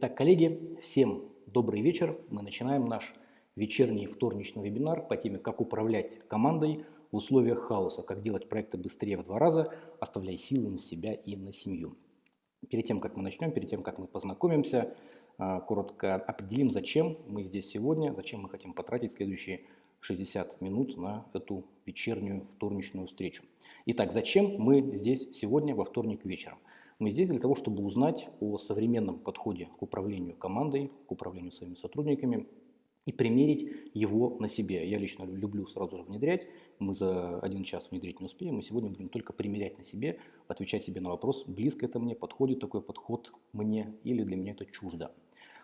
Итак, коллеги, всем добрый вечер. Мы начинаем наш вечерний вторничный вебинар по теме «Как управлять командой в условиях хаоса, как делать проекты быстрее в два раза, оставляя силы на себя и на семью». Перед тем, как мы начнем, перед тем, как мы познакомимся, а, коротко определим, зачем мы здесь сегодня, зачем мы хотим потратить следующие 60 минут на эту вечернюю вторничную встречу. Итак, зачем мы здесь сегодня во вторник вечером? Мы здесь для того, чтобы узнать о современном подходе к управлению командой, к управлению своими сотрудниками и примерить его на себе. Я лично люблю сразу же внедрять. Мы за один час внедрить не успеем. Мы сегодня будем только примерять на себе, отвечать себе на вопрос, близко это мне, подходит такой подход мне или для меня это чуждо.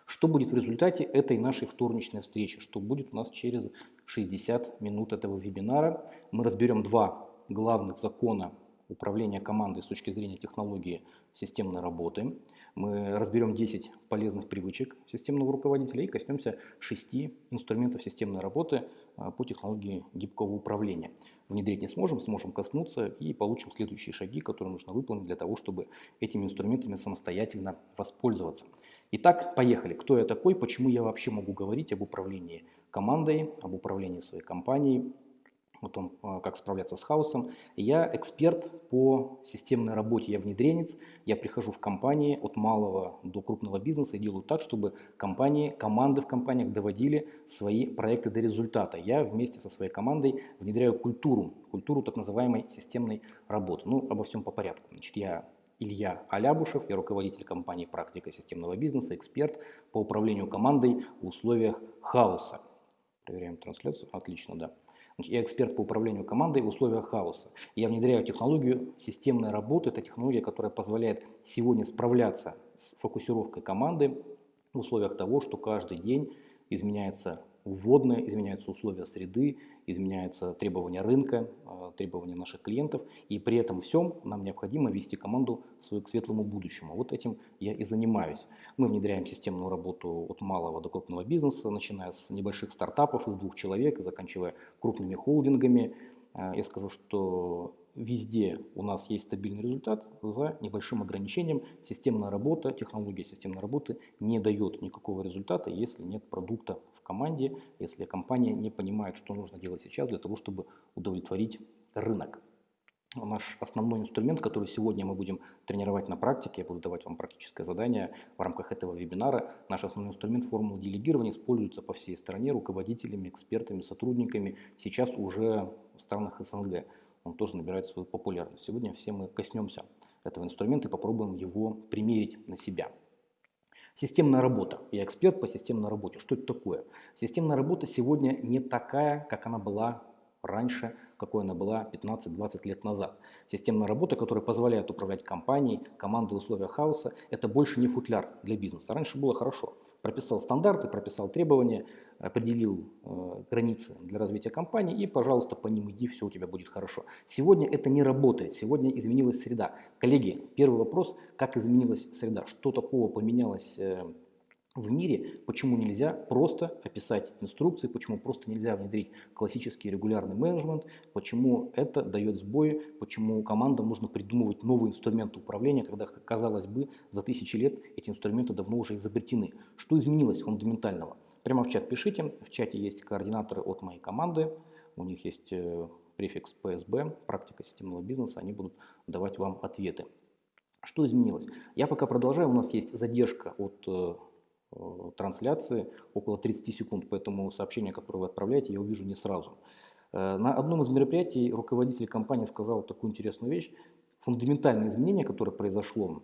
Что будет в результате этой нашей вторничной встречи? Что будет у нас через 60 минут этого вебинара? Мы разберем два главных закона управления командой с точки зрения технологии системной работы. Мы разберем 10 полезных привычек системного руководителя и коснемся 6 инструментов системной работы а, по технологии гибкого управления. Внедрить не сможем, сможем коснуться и получим следующие шаги, которые нужно выполнить для того, чтобы этими инструментами самостоятельно воспользоваться. Итак, поехали. Кто я такой, почему я вообще могу говорить об управлении командой, об управлении своей компанией, о том, а, как справляться с хаосом. Я эксперт по системной работе, я внедренец, я прихожу в компании от малого до крупного бизнеса и делаю так, чтобы компании, команды в компаниях доводили свои проекты до результата. Я вместе со своей командой внедряю культуру, культуру так называемой системной работы. Ну, обо всем по порядку. Значит, я Илья Алябушев, я руководитель компании «Практика системного бизнеса», эксперт по управлению командой в условиях хаоса. Проверяем трансляцию. Отлично, да. Я эксперт по управлению командой в условиях хаоса. Я внедряю технологию системной работы. Это технология, которая позволяет сегодня справляться с фокусировкой команды в условиях того, что каждый день изменяется вводные, изменяются условия среды, изменяются требования рынка, а, требования наших клиентов, и при этом всем нам необходимо вести команду свою к светлому будущему. Вот этим я и занимаюсь. Мы внедряем системную работу от малого до крупного бизнеса, начиная с небольших стартапов из двух человек заканчивая крупными холдингами. А, я скажу, что везде у нас есть стабильный результат за небольшим ограничением. Системная работа, технология системной работы не дает никакого результата, если нет продукта команде, если компания не понимает, что нужно делать сейчас для того, чтобы удовлетворить рынок. Наш основной инструмент, который сегодня мы будем тренировать на практике, я буду давать вам практическое задание в рамках этого вебинара. Наш основной инструмент формулы делегирования используется по всей стране руководителями, экспертами, сотрудниками, сейчас уже в странах СНГ. Он тоже набирает свою популярность. Сегодня все мы коснемся этого инструмента и попробуем его примерить на себя. Системная работа. Я эксперт по системной работе. Что это такое? Системная работа сегодня не такая, как она была раньше, какой она была 15-20 лет назад. Системная работа, которая позволяет управлять компанией, командой в условиях хаоса, это больше не футляр для бизнеса. Раньше было хорошо прописал стандарты, прописал требования, определил э, границы для развития компании и, пожалуйста, по ним иди, все у тебя будет хорошо. Сегодня это не работает, сегодня изменилась среда. Коллеги, первый вопрос, как изменилась среда, что такого поменялось э, в мире, почему нельзя просто описать инструкции, почему просто нельзя внедрить классический регулярный менеджмент, почему это дает сбои, почему командам нужно придумывать новые инструменты управления, когда, казалось бы, за тысячи лет эти инструменты давно уже изобретены. Что изменилось фундаментального? Прямо в чат пишите, в чате есть координаторы от моей команды, у них есть э, префикс PSB, практика системного бизнеса, они будут давать вам ответы. Что изменилось? Я пока продолжаю, у нас есть задержка от э, трансляции около 30 секунд, поэтому сообщение, которое вы отправляете, я увижу не сразу. Э, на одном из мероприятий руководитель компании сказал такую интересную вещь. Фундаментальное изменение, которое произошло,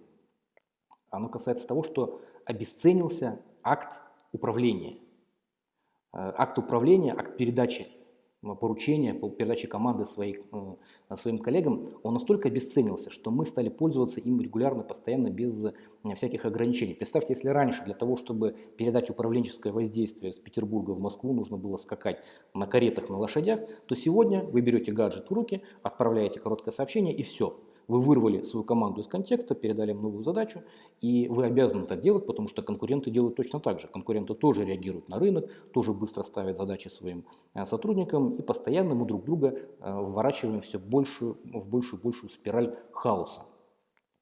оно касается того, что обесценился акт управления. Э, акт управления, акт передачи поручения по передаче команды своих, э, своим коллегам, он настолько обесценился, что мы стали пользоваться им регулярно, постоянно, без э, всяких ограничений. Представьте, если раньше для того, чтобы передать управленческое воздействие с Петербурга в Москву, нужно было скакать на каретах, на лошадях, то сегодня вы берете гаджет в руки, отправляете короткое сообщение и все – вы вырвали свою команду из контекста, передали им новую задачу, и вы обязаны это делать, потому что конкуренты делают точно так же. Конкуренты тоже реагируют на рынок, тоже быстро ставят задачи своим э, сотрудникам, и постоянно мы друг друга э, вворачиваем все большую, в большую большую спираль хаоса.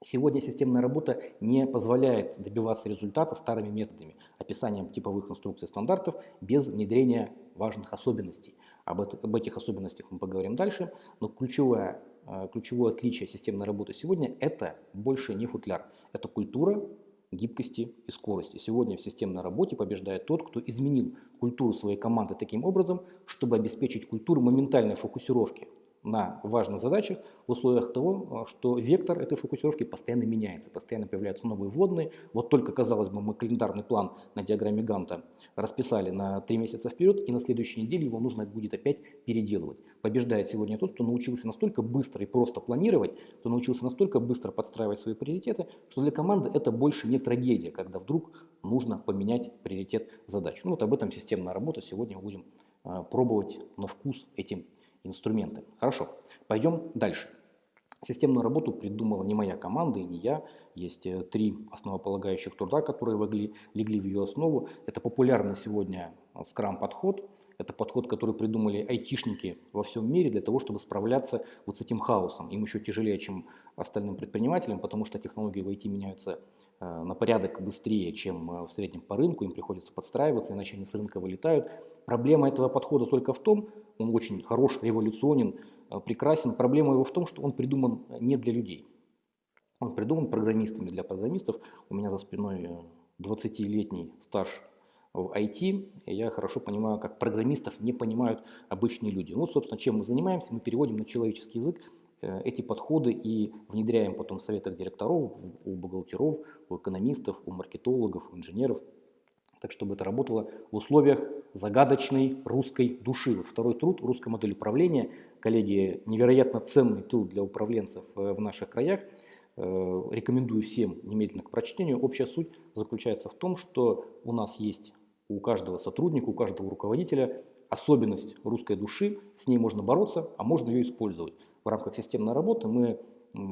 Сегодня системная работа не позволяет добиваться результата старыми методами, описанием типовых инструкций стандартов без внедрения важных особенностей. Об, этих особенностях мы поговорим дальше, но ключевое, э, ключевое отличие системной работы сегодня – это больше не футляр. Это культура гибкости и скорости. Сегодня в системной работе побеждает тот, кто изменил культуру своей команды таким образом, чтобы обеспечить культуру моментальной фокусировки на важных задачах в условиях того, э, что вектор этой фокусировки постоянно меняется, постоянно появляются новые вводные. Вот только, казалось бы, мы календарный план на диаграмме Ганта расписали на три месяца вперед, и на следующей неделе его нужно будет опять переделывать. Побеждает сегодня тот, кто научился настолько быстро и просто планировать, кто научился настолько быстро подстраивать свои приоритеты, что для команды это больше не трагедия, когда вдруг нужно поменять приоритет задач. Ну вот об этом системная работа сегодня мы будем э, пробовать на вкус этим инструменты. Хорошо, пойдем дальше. Системную работу придумала не моя команда и не я. Есть э, три основополагающих труда, которые легли, в ее основу. Это популярный сегодня скрам-подход. Это подход, который придумали айтишники во всем мире для того, чтобы справляться вот с этим хаосом. Им еще тяжелее, чем остальным предпринимателям, потому что технологии в IT меняются э, на порядок быстрее, чем э, в среднем по рынку. Им приходится подстраиваться, иначе они с рынка вылетают. Проблема этого подхода только в том, он очень хорош, революционен, э, прекрасен. Проблема его в том, что он придуман не для людей. Он придуман программистами для программистов. У меня за спиной 20-летний стаж в IT, я хорошо понимаю, как программистов не понимают обычные люди. Ну, собственно, чем мы занимаемся, мы переводим на человеческий язык э, эти подходы и внедряем потом в советах директоров, у бухгалтеров, у экономистов, у маркетологов, у инженеров, так чтобы это работало в условиях загадочной русской души. Второй труд русской модели управления, коллеги, невероятно ценный труд для управленцев э, в наших краях. Э, рекомендую всем немедленно к прочтению. Общая суть заключается в том, что у нас есть у каждого сотрудника, у каждого руководителя особенность русской души, с ней можно бороться, а можно ее использовать. В рамках системной работы мы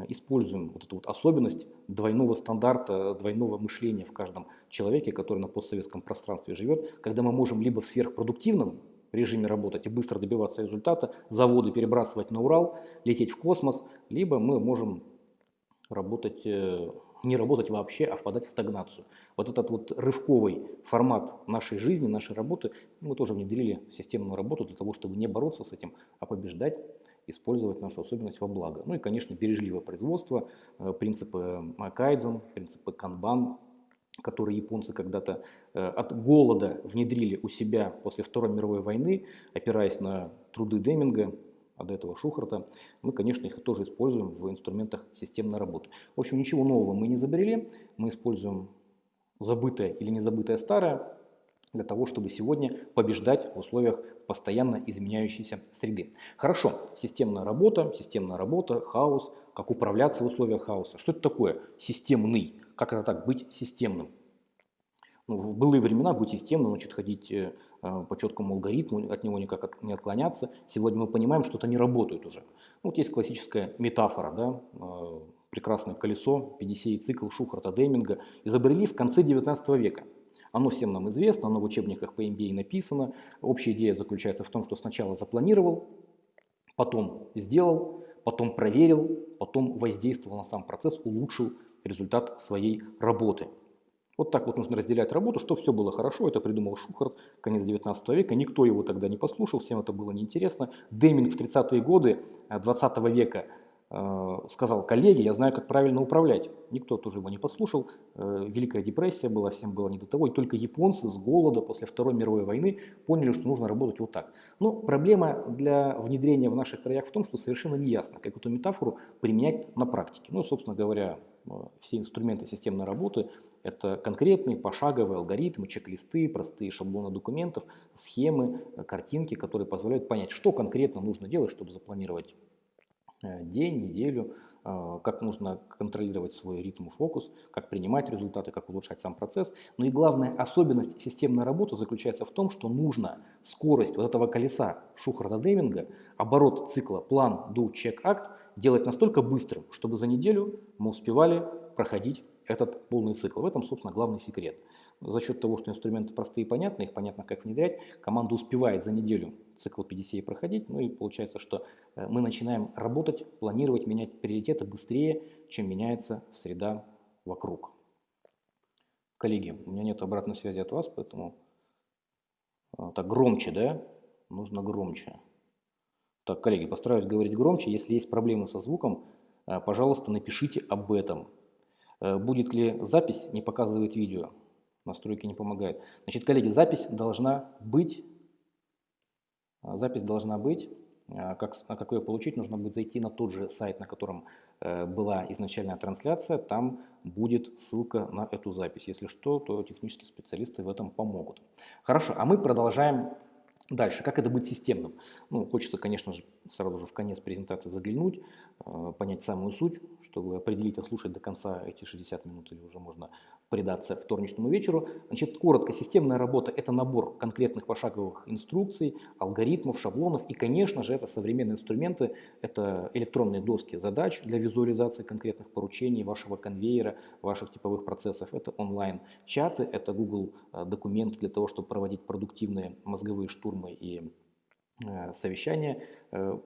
используем вот эту вот особенность двойного стандарта, двойного мышления в каждом человеке, который на постсоветском пространстве живет, когда мы можем либо в сверхпродуктивном режиме работать и быстро добиваться результата, заводы перебрасывать на Урал, лететь в космос, либо мы можем работать э, не работать вообще, а впадать в стагнацию. Вот этот вот рывковый формат нашей жизни, нашей работы, мы тоже внедрили в системную работу для того, чтобы не бороться с этим, а побеждать, использовать нашу особенность во благо. Ну и, конечно, бережливое производство, э, принципы кайдзен, принципы канбан, которые японцы когда-то э, от голода внедрили у себя после Второй мировой войны, опираясь на труды Деминга, а до этого Шухарта, мы, конечно, их тоже используем в инструментах системной работы. В общем, ничего нового мы не изобрели, мы используем забытое или незабытое старое для того, чтобы сегодня побеждать в условиях постоянно изменяющейся среды. Хорошо, системная работа, системная работа, хаос, как управляться в условиях хаоса. Что это такое системный? Как это так, быть системным? Ну, в былые времена быть системным, значит, ходить Э, по четкому алгоритму, от него никак не отклоняться. Сегодня мы понимаем, что это не работает уже. Вот есть классическая метафора, да, э, прекрасное колесо, PDCA цикл Шухарта Деминга, изобрели в конце 19 века. Оно всем нам известно, оно в учебниках по MBA написано. Общая идея заключается в том, что сначала запланировал, потом сделал, потом проверил, потом воздействовал на сам процесс, улучшил результат своей работы. Вот так вот нужно разделять работу, чтобы все было хорошо. Это придумал Шухарт, конец 19 века. Никто его тогда не послушал, всем это было неинтересно. Деминг в 30-е годы 20 э, века э, сказал, коллеги, я знаю, как правильно управлять. Никто тоже его не послушал. Э, Великая депрессия была, всем было не до того. И только японцы с голода после Второй мировой войны поняли, что нужно работать вот так. Но проблема для внедрения в наших краях в том, что совершенно не ясно, как эту метафору применять на практике. Ну, собственно говоря, все инструменты системной работы – это конкретные пошаговые алгоритмы, чек-листы, простые шаблоны документов, схемы, картинки, которые позволяют понять, что конкретно нужно делать, чтобы запланировать э, день, неделю, э, как нужно контролировать свой ритм и фокус, как принимать результаты, как улучшать сам процесс. Но и главная особенность системной работы заключается в том, что нужно скорость вот этого колеса Шухарта-Деминга, оборот цикла план, do, check, act делать настолько быстрым, чтобы за неделю мы успевали проходить этот полный цикл. В этом, собственно, главный секрет. За счет того, что инструменты простые и понятны, их понятно, как внедрять, команда успевает за неделю цикл PDCA проходить, ну и получается, что э, мы начинаем работать, планировать, менять приоритеты быстрее, чем меняется среда вокруг. Коллеги, у меня нет обратной связи от вас, поэтому э, так громче, да? Нужно громче. Так, коллеги, постараюсь говорить громче. Если есть проблемы со звуком, э, пожалуйста, напишите об этом. Будет ли запись, не показывает видео настройки не помогают. Значит, коллеги, запись должна быть, а, запись должна быть, а, как, как ее получить, нужно будет зайти на тот же сайт, на котором э, была изначальная трансляция, там будет ссылка на эту запись. Если что, то технические специалисты в этом помогут. Хорошо, а мы продолжаем Дальше, как это быть системным? Ну, хочется, конечно же, сразу же в конец презентации заглянуть, э, понять самую суть, чтобы определить, слушать до конца эти 60 минут или уже можно предаться вторничному вечеру. Значит, коротко, системная работа – это набор конкретных пошаговых инструкций, алгоритмов, шаблонов и, конечно же, это современные инструменты, это электронные доски задач для визуализации конкретных поручений вашего конвейера, ваших типовых процессов, это онлайн-чаты, это Google э, документы для того, чтобы проводить продуктивные мозговые штурмы и э, совещания, э,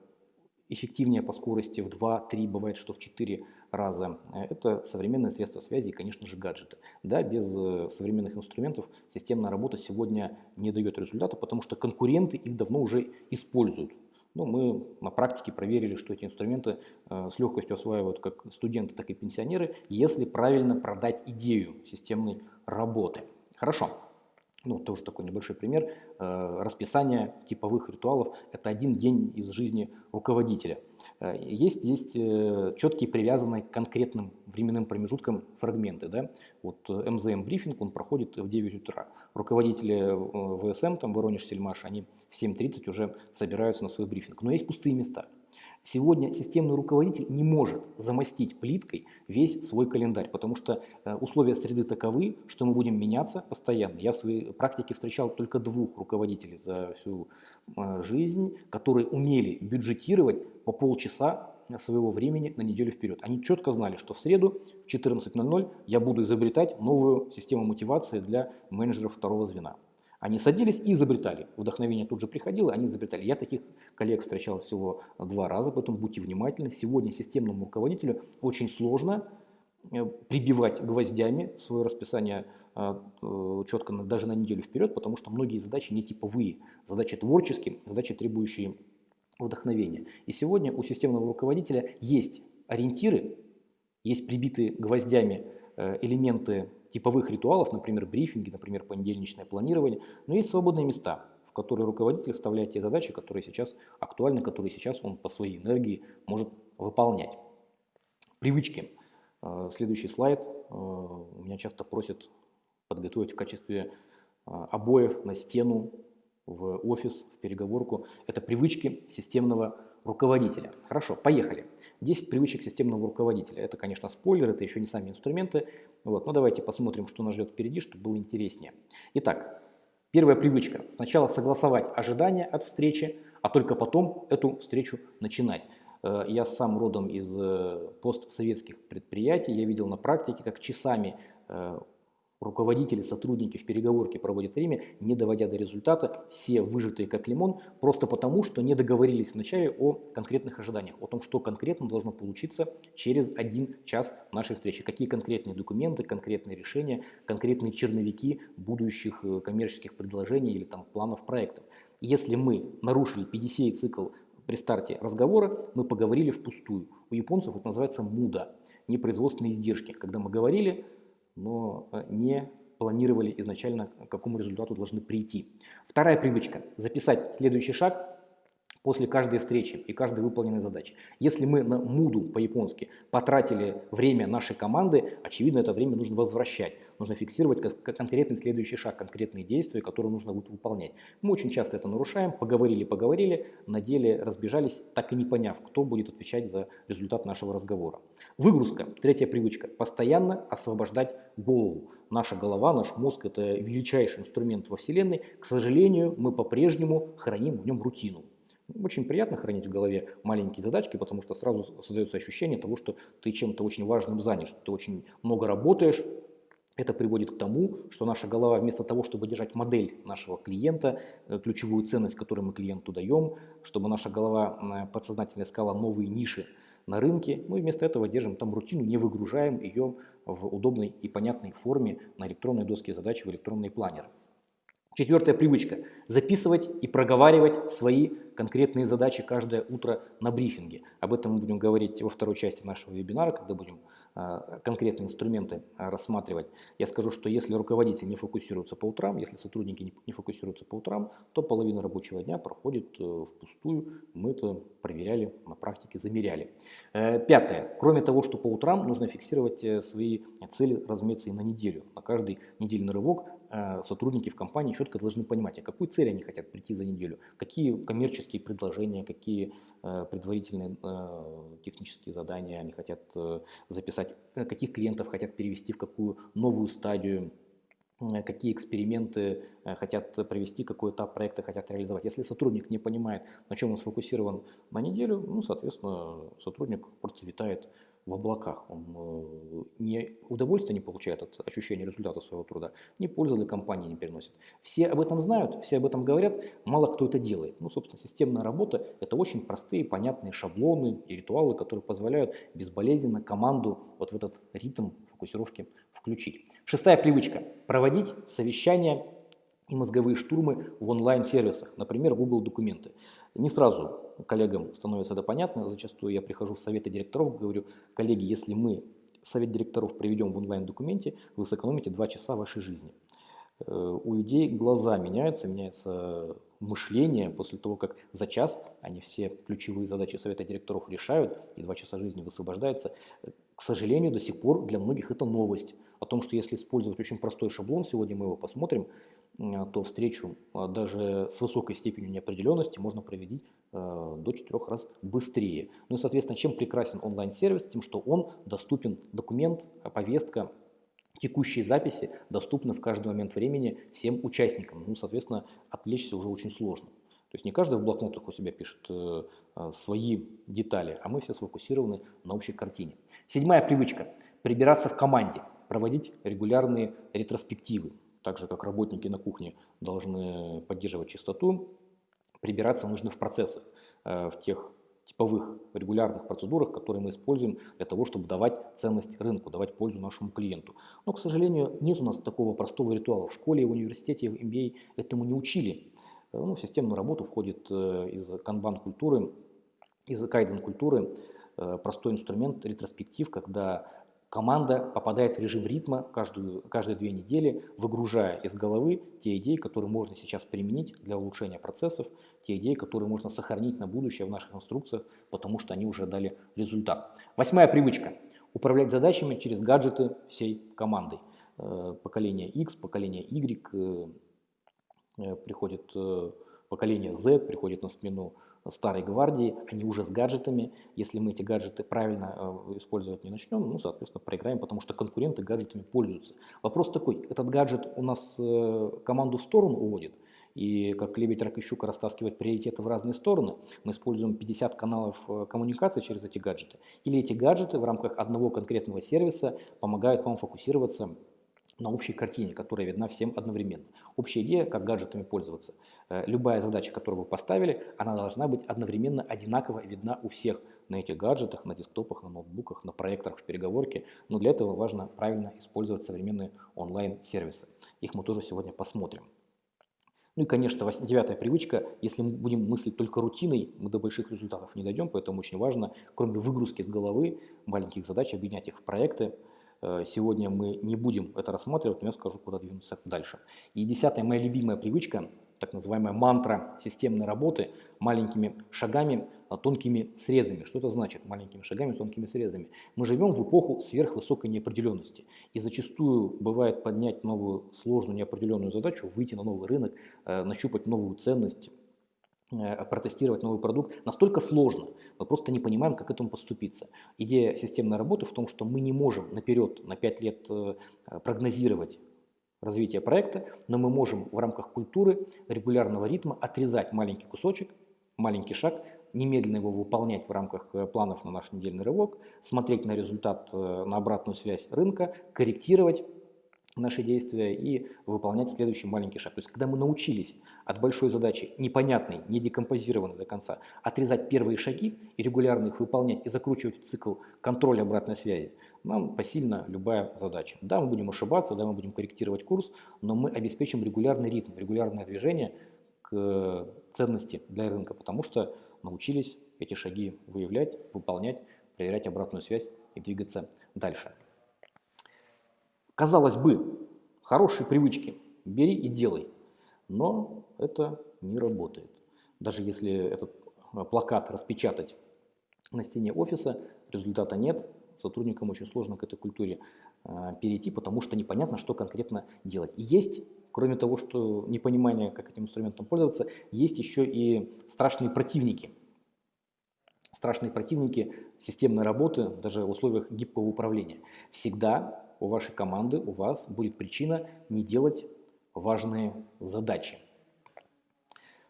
эффективнее по скорости в 2-3, бывает, что в 4 раза. Это современные средства связи и, конечно же, гаджеты. Да, без э, современных инструментов системная работа сегодня не дает результата, потому что конкуренты их давно уже используют. Но мы на практике проверили, что эти инструменты с легкостью осваивают как студенты, так и пенсионеры, если правильно продать идею системной работы. Хорошо ну, тоже такой небольшой пример, э, расписание типовых ритуалов – это один день из жизни руководителя. Э, есть здесь э, четкие привязанные к конкретным временным промежуткам фрагменты. Да? Вот МЗМ-брифинг, он проходит в 9 утра. Руководители ВСМ, там, Воронеж, Сельмаш, они в 7.30 уже собираются на свой брифинг. Но есть пустые места. Сегодня системный руководитель не может замостить плиткой весь свой календарь, потому что э, условия среды таковы, что мы будем меняться постоянно. Я в своей практике встречал только двух руководителей за всю э, жизнь, которые умели бюджетировать по полчаса своего времени на неделю вперед. Они четко знали, что в среду в 14.00 я буду изобретать новую систему мотивации для менеджеров второго звена. Они садились и изобретали. Вдохновение тут же приходило, они изобретали. Я таких коллег встречал всего два раза, поэтому будьте внимательны. Сегодня системному руководителю очень сложно э, прибивать гвоздями свое расписание э, э, четко даже на неделю вперед, потому что многие задачи не типовые, задачи творческие, задачи, требующие вдохновения. И сегодня у системного руководителя есть ориентиры, есть прибитые гвоздями элементы типовых ритуалов, например, брифинги, например, понедельничное планирование, но есть свободные места, в которые руководитель вставляет те задачи, которые сейчас актуальны, которые сейчас он по своей энергии может выполнять. Привычки. Э, следующий слайд. Э, меня часто просят подготовить в качестве э, обоев на стену, в офис, в переговорку. Это привычки системного руководителя. Хорошо, поехали. 10 привычек системного руководителя. Это, конечно, спойлер, это еще не сами инструменты. Вот, но давайте посмотрим, что нас ждет впереди, чтобы было интереснее. Итак, первая привычка. Сначала согласовать ожидания от встречи, а только потом эту встречу начинать. Э, я сам родом из э, постсоветских предприятий, я видел на практике, как часами э, руководители, сотрудники в переговорке проводят время, не доводя до результата, все выжатые как лимон, просто потому, что не договорились вначале о конкретных ожиданиях, о том, что конкретно должно получиться через один час нашей встречи, какие конкретные документы, конкретные решения, конкретные черновики будущих э, коммерческих предложений или там планов проектов. Если мы нарушили PDCA-цикл при старте разговора, мы поговорили впустую. У японцев это называется муда, непроизводственные издержки. Когда мы говорили, но э, не планировали изначально, к какому результату должны прийти. Вторая привычка – записать следующий шаг после каждой встречи и каждой выполненной задачи. Если мы на муду по-японски потратили время нашей команды, очевидно, это время нужно возвращать. Нужно фиксировать конкретный следующий шаг, конкретные действия, которые нужно будет выполнять. Мы очень часто это нарушаем, поговорили-поговорили, на деле разбежались, так и не поняв, кто будет отвечать за результат нашего разговора. Выгрузка, третья привычка, постоянно освобождать голову. Наша голова, наш мозг – это величайший инструмент во Вселенной. К сожалению, мы по-прежнему храним в нем рутину. Очень приятно хранить в голове маленькие задачки, потому что сразу создается ощущение того, что ты чем-то очень важным занят, что ты очень много работаешь, это приводит к тому, что наша голова вместо того, чтобы держать модель нашего клиента, э, ключевую ценность, которую мы клиенту даем, чтобы наша голова подсознательно искала новые ниши на рынке, мы вместо этого держим там рутину, не выгружаем ее в удобной и понятной форме на электронной доске задач в электронный планер. Четвертая привычка – записывать и проговаривать свои конкретные задачи каждое утро на брифинге. Об этом мы будем говорить во второй части нашего вебинара, когда будем а, конкретные инструменты а, рассматривать. Я скажу, что если руководитель не фокусируется по утрам, если сотрудники не фокусируются по утрам, то половина рабочего дня проходит э, впустую. Мы это проверяли на практике, замеряли. Э, пятое. Кроме того, что по утрам нужно фиксировать э, свои цели, разумеется, и на неделю. На каждый недельный рывок сотрудники в компании четко должны понимать, а какую цель они хотят прийти за неделю, какие коммерческие предложения, какие предварительные технические задания они хотят записать э, каких клиентов хотят перевести в какую новую стадию, э, какие эксперименты э, хотят провести, какой этап проекта хотят реализовать. Если сотрудник не понимает, на чем он сфокусирован на неделю, ну, соответственно, сотрудник просто витает в облаках. Он э, не удовольствие не получает от ощущения результата своего труда, ни пользы для компании не переносит. Все об этом знают, все об этом говорят, мало кто это делает. Ну, собственно, системная работа – это очень простые, понятные шаблоны и ритуалы, которые позволяют безболезненно команду вот в этот ритм фокусировки включить. Шестая привычка – проводить совещания и мозговые штурмы в онлайн-сервисах, например, Google документы. Не сразу коллегам становится это понятно, зачастую я прихожу в советы директоров, говорю, коллеги, если мы совет директоров приведем в онлайн-документе, вы сэкономите 2 часа вашей жизни. Э, у людей глаза меняются, меняется мышление после того, как за час они все ключевые задачи совета директоров решают, и 2 часа жизни высвобождается. К сожалению, до сих пор для многих это новость. О том, что если использовать очень простой шаблон, сегодня мы его посмотрим, то встречу а, даже с высокой степенью неопределенности можно провести э, до 4 раз быстрее. Ну и, соответственно, чем прекрасен онлайн-сервис? Тем, что он доступен, документ, повестка, текущие записи доступны в каждый момент времени всем участникам. Ну, соответственно, отвлечься уже очень сложно. То есть не каждый в блокнотах у себя пишет э, свои детали, а мы все сфокусированы на общей картине. Седьмая привычка – прибираться в команде, проводить регулярные ретроспективы так же как работники на кухне должны поддерживать чистоту, прибираться нужно в процессах, э, в тех типовых регулярных процедурах, которые мы используем для того, чтобы давать ценность рынку, давать пользу нашему клиенту. Но, к сожалению, нет у нас такого простого ритуала. В школе, в университете, в MBA этому не учили. Э, ну, в системную работу входит э, из канбан-культуры, из кайден-культуры простой инструмент ретроспектив, когда команда попадает в режим ритма каждую, каждые две недели, выгружая из головы те идеи, которые можно сейчас применить для улучшения процессов, те идеи, которые можно сохранить на будущее в наших инструкциях, потому что они уже дали результат. Восьмая привычка – управлять задачами через гаджеты всей командой. Э, поколение X, поколение Y, э, э, приходит поколение Z, приходит на смену старой гвардии, они уже с гаджетами. Если мы эти гаджеты правильно э, использовать не начнем, ну, соответственно, проиграем, потому что конкуренты гаджетами пользуются. Вопрос такой, этот гаджет у нас э, команду в сторону уводит, и как лебедь, рак и щука растаскивать приоритеты в разные стороны, мы используем 50 каналов э, коммуникации через эти гаджеты. Или эти гаджеты в рамках одного конкретного сервиса помогают вам фокусироваться на общей картине, которая видна всем одновременно. Общая идея, как гаджетами пользоваться. Э, любая задача, которую вы поставили, она должна быть одновременно одинаково видна у всех на этих гаджетах, на десктопах, на ноутбуках, на проекторах в переговорке. Но для этого важно правильно использовать современные онлайн-сервисы. Их мы тоже сегодня посмотрим. Ну и, конечно, девятая привычка, если мы будем мыслить только рутиной, мы до больших результатов не дойдем, поэтому очень важно, кроме выгрузки с головы, маленьких задач, объединять их в проекты, сегодня мы не будем это рассматривать, но я скажу, куда двинуться дальше. И десятая моя любимая привычка, так называемая мантра системной работы, маленькими шагами, а, тонкими срезами. Что это значит маленькими шагами, тонкими срезами? Мы живем в эпоху сверхвысокой неопределенности. И зачастую бывает поднять новую сложную неопределенную задачу, выйти на новый рынок, э, нащупать новую ценность, Э, протестировать новый продукт настолько сложно, мы просто не понимаем, как к этому поступиться. Идея системной работы в том, что мы не можем наперед, на 5 лет э, прогнозировать развитие проекта, но мы можем в рамках культуры регулярного ритма отрезать маленький кусочек, маленький шаг, немедленно его выполнять в рамках э, планов на наш недельный рывок, смотреть на результат, э, на обратную связь рынка, корректировать наши действия и выполнять следующий маленький шаг. То есть, когда мы научились от большой задачи, непонятной, не декомпозированной до конца, отрезать первые шаги и регулярно их выполнять и закручивать в цикл контроля обратной связи, нам посильна любая задача. Да, мы будем ошибаться, да, мы будем корректировать курс, но мы обеспечим регулярный ритм, регулярное движение к ценности для рынка, потому что научились эти шаги выявлять, выполнять, проверять обратную связь и двигаться дальше. Казалось бы, хорошие привычки, бери и делай, но это не работает. Даже если этот э, плакат распечатать на стене офиса, результата нет, сотрудникам очень сложно к этой культуре э, перейти, потому что непонятно, что конкретно делать. И есть, кроме того, что непонимание, как этим инструментом пользоваться, есть еще и страшные противники. Страшные противники системной работы, даже в условиях гибкого управления. Всегда у вашей команды, у вас будет причина не делать важные задачи.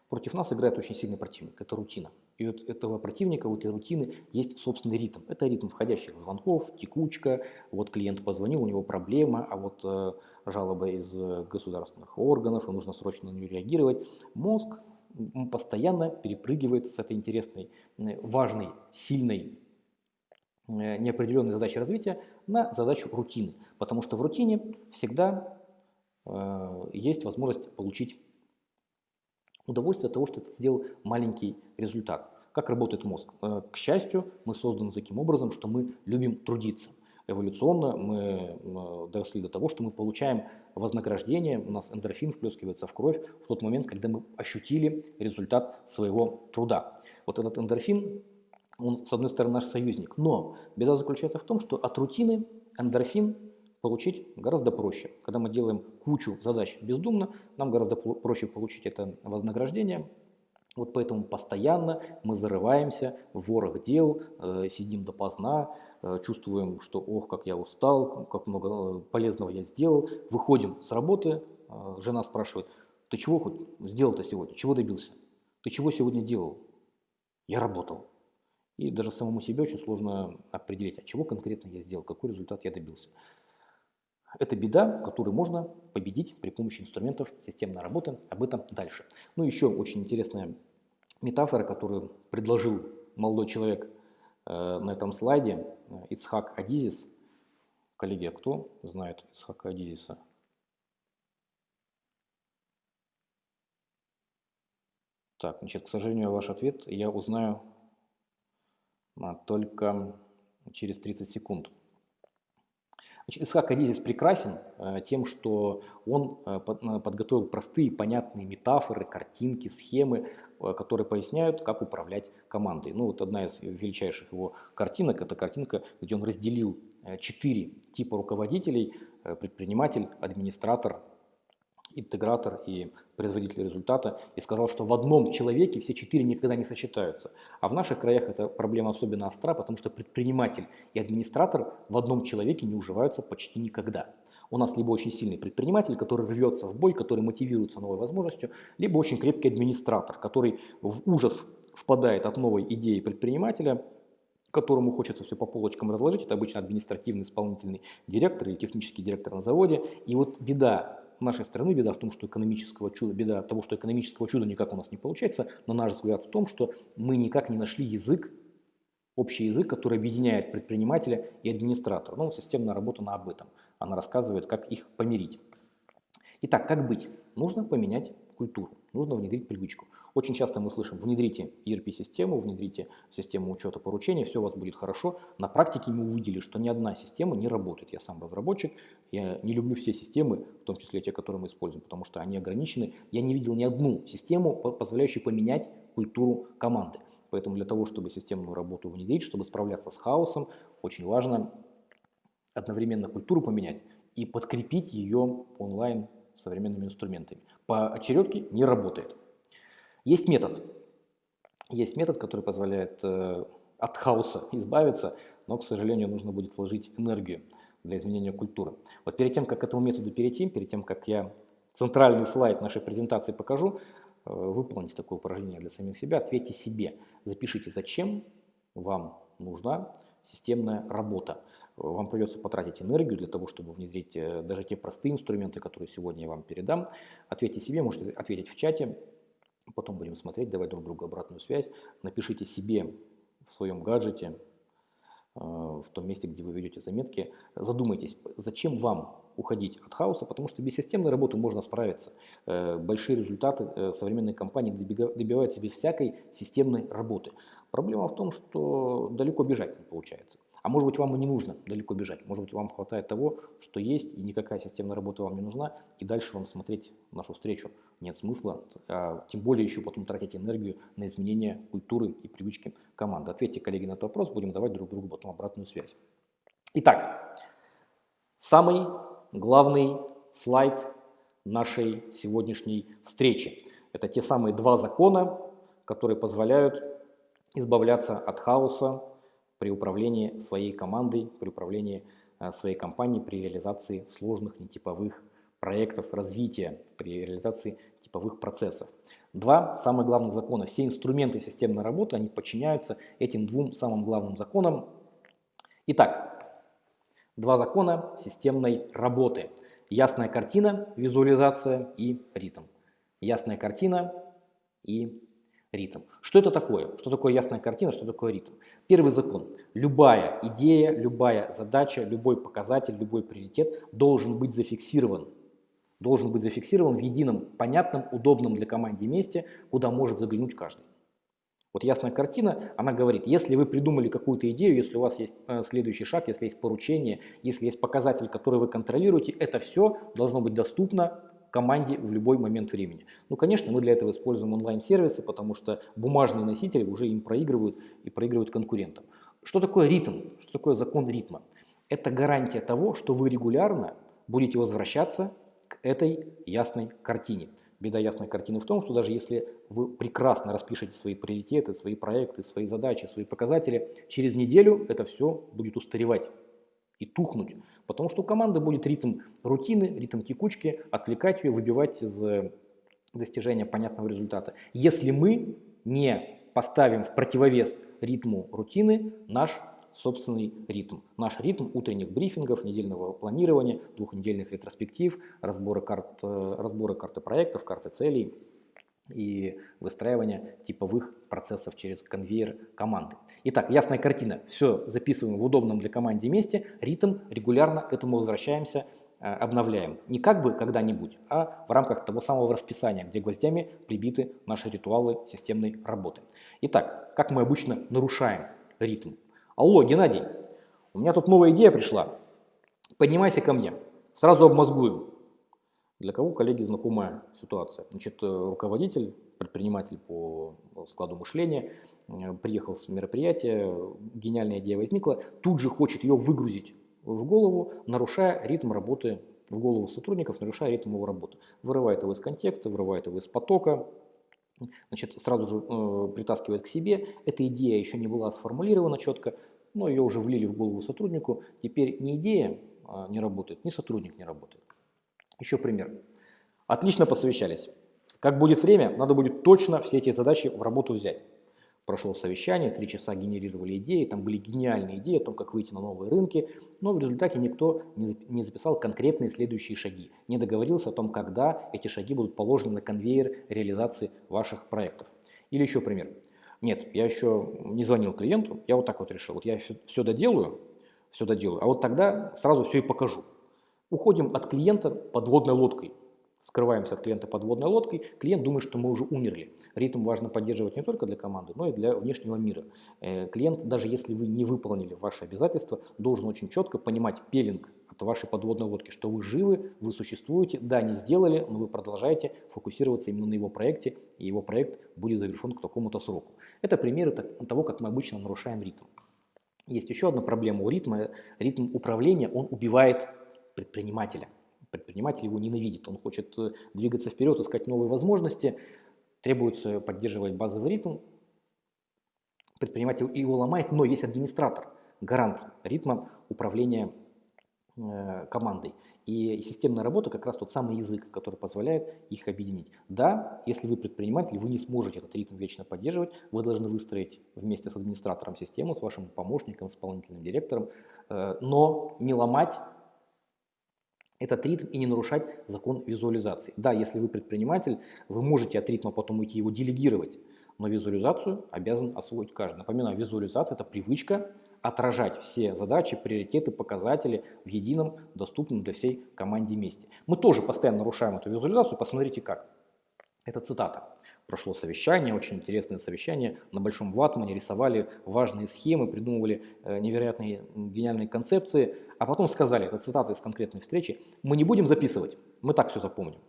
Против нас играет очень сильный противник, это рутина. И вот этого противника, у этой рутины есть собственный ритм. Это ритм входящих звонков, текучка, вот клиент позвонил, у него проблема, а вот э, жалоба из государственных органов, и нужно срочно на нее реагировать. Мозг постоянно перепрыгивает с этой интересной, важной, сильной Э, неопределенной задачи развития на задачу рутины. Потому что в рутине всегда э, есть возможность получить удовольствие от того, что ты сделал маленький результат. Как работает мозг? Э, к счастью, мы созданы таким образом, что мы любим трудиться. Эволюционно мы доросли до того, что мы получаем вознаграждение, у нас эндорфин вплескивается в кровь в тот момент, когда мы ощутили результат своего труда. Вот этот эндорфин он, с одной стороны, наш союзник. Но беда заключается в том, что от рутины эндорфин получить гораздо проще. Когда мы делаем кучу задач бездумно, нам гораздо проще получить это вознаграждение. Вот поэтому постоянно мы зарываемся в ворох дел, э, сидим допоздна, э, чувствуем, что ох, как я устал, как много э, полезного я сделал. Выходим с работы, э, жена спрашивает, ты чего хоть сделал-то сегодня, чего добился? Ты чего сегодня делал? Я работал. И даже самому себе очень сложно определить, от чего конкретно я сделал, какой результат я добился. Это беда, которую можно победить при помощи инструментов системной работы. Об этом дальше. Ну, еще очень интересная метафора, которую предложил молодой человек э, на этом слайде, э, Ицхак Адизис. Коллеги, а кто знает Ицхака Адизиса? Так, значит, к сожалению, ваш ответ я узнаю а, только через 30 секунд. Значит, Исхак Адизис прекрасен э, тем, что он э, э, подготовил простые, понятные метафоры, картинки, схемы, которые поясняют, как управлять командой. Ну вот одна из величайших его картинок – это картинка, где он разделил четыре типа руководителей – предприниматель, администратор, интегратор и производитель результата, и сказал, что в одном человеке все четыре никогда не сочетаются. А в наших краях эта проблема особенно остра, потому что предприниматель и администратор в одном человеке не уживаются почти никогда. У нас либо очень сильный предприниматель, который рвется в бой, который мотивируется новой возможностью, либо очень крепкий администратор, который в ужас впадает от новой идеи предпринимателя, которому хочется все по полочкам разложить. Это обычно административный исполнительный директор или технический директор на заводе. И вот беда нашей страны беда в том, что экономического чуда, беда того, что экономического чуда никак у нас не получается, на наш взгляд в том, что мы никак не нашли язык, общий язык, который объединяет предпринимателя и администратора. Ну, системная работа на об этом. Она рассказывает, как их помирить. Итак, как быть? Нужно поменять культуру, нужно внедрить привычку. Очень часто мы слышим, внедрите ERP-систему, внедрите систему учета поручений, все у вас будет хорошо. На практике мы увидели, что ни одна система не работает. Я сам разработчик, я не люблю все системы, в том числе те, которые мы используем, потому что они ограничены. Я не видел ни одну систему, позволяющую поменять культуру команды. Поэтому для того, чтобы системную работу внедрить, чтобы справляться с хаосом, очень важно одновременно культуру поменять и подкрепить ее онлайн современными инструментами. По очередке не работает. Есть метод. Есть метод, который позволяет э, от хаоса избавиться, но, к сожалению, нужно будет вложить энергию для изменения культуры. Вот перед тем, как к этому методу перейти, перед тем, как я центральный слайд нашей презентации покажу, выполните такое упражнение для самих себя, ответьте себе, запишите, зачем вам нужна системная работа. Вам придется потратить энергию для того, чтобы внедрить э, даже те простые инструменты, которые сегодня я вам передам. Ответьте себе, можете ответить в чате, потом будем смотреть, давать друг другу обратную связь. Напишите себе в своем гаджете, э, в том месте, где вы ведете заметки, задумайтесь, зачем вам уходить от хаоса, потому что без системной работы можно справиться. Э, большие результаты современные компании добиваются без всякой системной работы. Проблема в том, что далеко бежать не получается. А может быть вам и не нужно далеко бежать, может быть вам хватает того, что есть, и никакая системная работа вам не нужна, и дальше вам смотреть нашу встречу нет смысла, а тем более еще потом тратить энергию на изменение культуры и привычки команды. Ответьте, коллеги, на этот вопрос, будем давать друг другу потом обратную связь. Итак, самый главный слайд нашей сегодняшней встречи. Это те самые два закона, которые позволяют избавляться от хаоса при управлении своей командой, при управлении э, своей компанией, при реализации сложных нетиповых проектов развития, при реализации типовых процессов. Два самых главных закона. Все инструменты системной работы, они подчиняются этим двум самым главным законам. Итак, два закона системной работы. Ясная картина, визуализация и ритм. Ясная картина и ритм. Что это такое? Что такое ясная картина, что такое ритм? Первый закон. Любая идея, любая задача, любой показатель, любой приоритет должен быть зафиксирован. Должен быть зафиксирован в едином, понятном, удобном для команды месте, куда может заглянуть каждый. Вот ясная картина, она говорит, если вы придумали какую-то идею, если у вас есть э, следующий шаг, если есть поручение, если есть показатель, который вы контролируете, это все должно быть доступно команде в любой момент времени. Ну, конечно, мы для этого используем онлайн-сервисы, потому что бумажные носители уже им проигрывают и проигрывают конкурентам. Что такое ритм? Что такое закон ритма? Это гарантия того, что вы регулярно будете возвращаться к этой ясной картине. Беда ясной картины в том, что даже если вы прекрасно распишете свои приоритеты, свои проекты, свои задачи, свои показатели, через неделю это все будет устаревать и тухнуть. Потому что у команды будет ритм рутины, ритм текучки, отвлекать ее, выбивать из э, достижения понятного результата. Если мы не поставим в противовес ритму рутины наш собственный ритм. Наш ритм утренних брифингов, недельного планирования, двухнедельных ретроспектив, разбора, карт, э, разбора карты проектов, карты целей и выстраивания типовых процессов через конвейер команды. Итак, ясная картина. Все записываем в удобном для команды месте, ритм, регулярно к этому возвращаемся, э, обновляем. Не как бы когда-нибудь, а в рамках того самого расписания, где гвоздями прибиты наши ритуалы системной работы. Итак, как мы обычно нарушаем ритм? Алло, Геннадий, у меня тут новая идея пришла. Поднимайся ко мне, сразу обмозгуем. Для кого, коллеги, знакомая ситуация? Значит, э, руководитель, предприниматель по складу мышления, э, приехал с мероприятия, гениальная идея возникла, тут же хочет ее выгрузить в голову, нарушая ритм работы в голову сотрудников, нарушая ритм его работы. Вырывает его из контекста, вырывает его из потока, значит, сразу же э, притаскивает к себе. Эта идея еще не была сформулирована четко, но ее уже влили в голову сотруднику. Теперь не идея а, не работает, ни сотрудник не работает. Еще пример. Отлично посовещались. Как будет время, надо будет точно все эти задачи в работу взять. Прошло совещание, три часа генерировали идеи, там были гениальные идеи о том, как выйти на новые рынки, но в результате никто не записал конкретные следующие шаги, не договорился о том, когда эти шаги будут положены на конвейер реализации ваших проектов. Или еще пример. Нет, я еще не звонил клиенту, я вот так вот решил, вот я все, доделаю, все доделаю, а вот тогда сразу все и покажу. Уходим от клиента подводной лодкой. Скрываемся от клиента подводной лодкой. Клиент думает, что мы уже умерли. Ритм важно поддерживать не только для команды, но и для внешнего мира. Э, клиент, даже если вы не выполнили ваши обязательства, должен очень четко понимать пелинг от вашей подводной лодки, что вы живы, вы существуете, да, не сделали, но вы продолжаете фокусироваться именно на его проекте, и его проект будет завершен к такому-то сроку. Это примеры того, как мы обычно нарушаем ритм. Есть еще одна проблема у ритма. Ритм управления, он убивает предпринимателя. Предприниматель его ненавидит, он хочет э, двигаться вперед, искать новые возможности, требуется поддерживать базовый ритм. Предприниматель его ломает, но есть администратор, гарант ритма управления э, командой. И системная работа как раз тот самый язык, который позволяет их объединить. Да, если вы предприниматель, вы не сможете этот ритм вечно поддерживать, вы должны выстроить вместе с администратором систему, с вашим помощником, исполнительным директором, э, но не ломать этот ритм и не нарушать закон визуализации. Да, если вы предприниматель, вы можете от ритма потом уйти его делегировать, но визуализацию обязан освоить каждый. Напоминаю, визуализация – это привычка отражать все задачи, приоритеты, показатели в едином, доступном для всей команде месте. Мы тоже постоянно нарушаем эту визуализацию, посмотрите как. Это цитата. Прошло совещание, очень интересное совещание. На большом ватмане рисовали важные схемы, придумывали э, невероятные гениальные концепции. А потом сказали, это цитата из конкретной встречи, мы не будем записывать, мы так все запомним.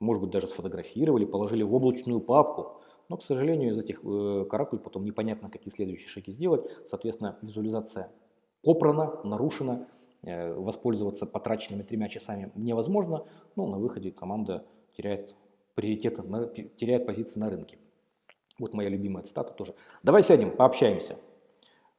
Может быть, даже сфотографировали, положили в облачную папку. Но, к сожалению, из этих э, потом непонятно, какие следующие шаги сделать. Соответственно, визуализация попрана, нарушена, э, воспользоваться потраченными тремя часами невозможно. Ну, на выходе команда теряет приоритеты, теряет позиции на рынке. Вот моя любимая цитата тоже. Давай сядем, пообщаемся.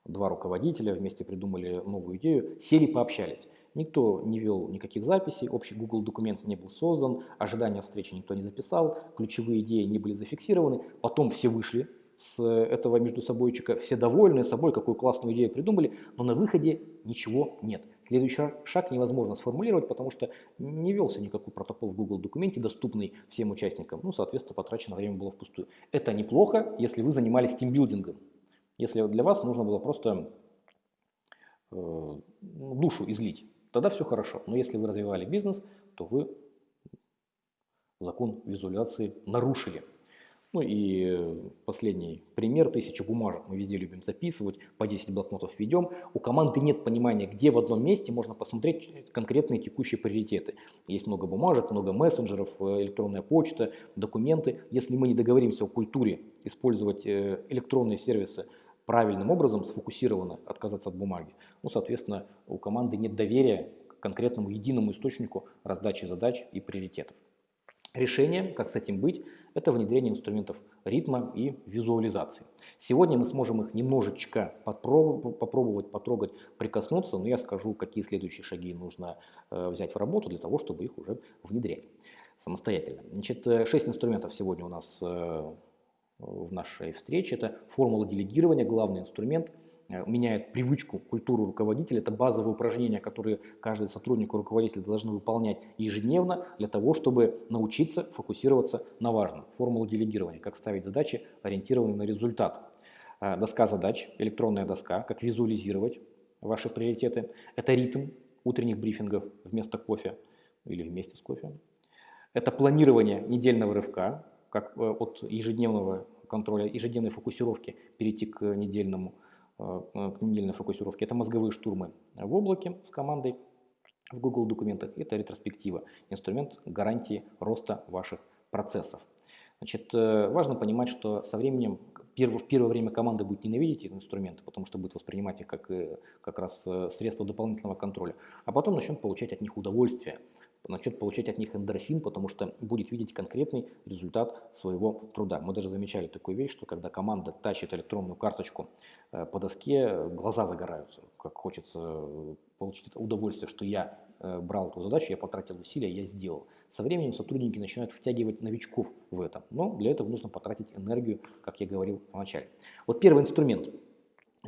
Два руководителя вместе придумали новую идею, сели, пообщались. Никто не вел никаких записей, общий Google документ не был создан, ожидания встречи никто не записал, ключевые идеи не были зафиксированы. Потом все вышли с этого между собойчика, все довольны собой, какую классную идею придумали, но на выходе ничего нет. Следующий шаг невозможно сформулировать, потому что не велся никакой протокол в Google документе, доступный всем участникам. Ну, соответственно, потрачено время было впустую. Это неплохо, если вы занимались тимбилдингом. Если для вас нужно было просто э, душу излить тогда все хорошо. Но если вы развивали бизнес, то вы закон визуализации нарушили. Ну и последний пример, тысяча бумажек мы везде любим записывать, по 10 блокнотов ведем. У команды нет понимания, где в одном месте можно посмотреть конкретные текущие приоритеты. Есть много бумажек, много мессенджеров, э, электронная почта, документы. Если мы не договоримся о культуре использовать э, электронные сервисы правильным образом, сфокусированно отказаться от бумаги, ну, соответственно, у команды нет доверия к конкретному единому источнику раздачи задач и приоритетов. Решение, как с этим быть, это внедрение инструментов ритма и визуализации. Сегодня мы сможем их немножечко попробовать, потрогать, прикоснуться, но я скажу, какие следующие шаги нужно э, взять в работу для того, чтобы их уже внедрять самостоятельно. Значит, э, шесть инструментов сегодня у нас э, в нашей встрече. Это формула делегирования, главный инструмент, меняет привычку, культуру руководителя. Это базовые упражнения, которые каждый сотрудник и руководитель должны выполнять ежедневно для того, чтобы научиться фокусироваться на важном. Формула делегирования, как ставить задачи, ориентированные на результат. Э, доска задач, электронная доска, как визуализировать ваши приоритеты. Это ритм утренних брифингов вместо кофе или вместе с кофе. Это планирование недельного рывка, как э, от ежедневного контроля, ежедневной фокусировки перейти к недельному, э, э, к недельной фокусировке. Это мозговые штурмы в облаке с командой в Google документах. Это ретроспектива, инструмент гарантии роста ваших процессов. Значит, важно понимать, что со временем в первое время команда будет ненавидеть эти инструменты, потому что будет воспринимать их как, как раз средство дополнительного контроля, а потом начнет получать от них удовольствие начнет получать от них эндорфин, потому что будет видеть конкретный результат своего труда. Мы даже замечали такую вещь, что когда команда тащит электронную карточку э, по доске, глаза загораются, как хочется э, получить это удовольствие, что я э, брал эту задачу, я потратил усилия, я сделал. Со временем сотрудники начинают втягивать новичков в это, но для этого нужно потратить энергию, как я говорил в начале. Вот первый инструмент –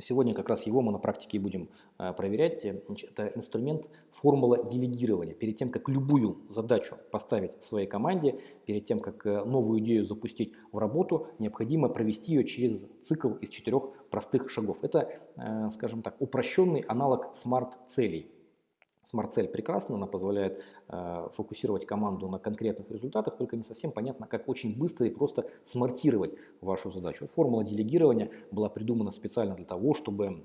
Сегодня как раз его мы на практике будем э, проверять. Это инструмент формула делегирования. Перед тем, как любую задачу поставить своей команде, перед тем, как э, новую идею запустить в работу, необходимо провести ее через цикл из четырех простых шагов. Это, э, скажем так, упрощенный аналог смарт-целей. Смарт-цель прекрасна, она позволяет э, фокусировать команду на конкретных результатах, только не совсем понятно, как очень быстро и просто смартировать вашу задачу. Формула делегирования была придумана специально для того, чтобы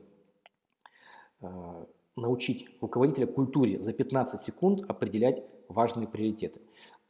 э, научить руководителя культуре за 15 секунд определять важные приоритеты.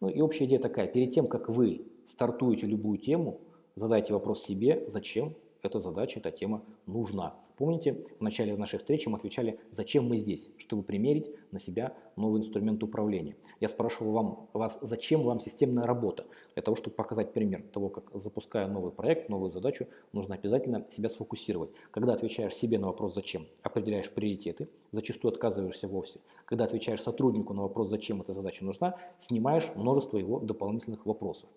Ну и общая идея такая, перед тем, как вы стартуете любую тему, задайте вопрос себе, зачем эта задача, эта тема нужна. Помните, в начале нашей встречи мы отвечали, зачем мы здесь, чтобы примерить на себя новый инструмент управления. Я спрашивал вам, вас, зачем вам системная работа? Для того, чтобы показать пример того, как запуская новый проект, новую задачу, нужно обязательно себя сфокусировать. Когда отвечаешь себе на вопрос «зачем», определяешь приоритеты, зачастую отказываешься вовсе. Когда отвечаешь сотруднику на вопрос «зачем эта задача нужна», снимаешь множество его дополнительных вопросов.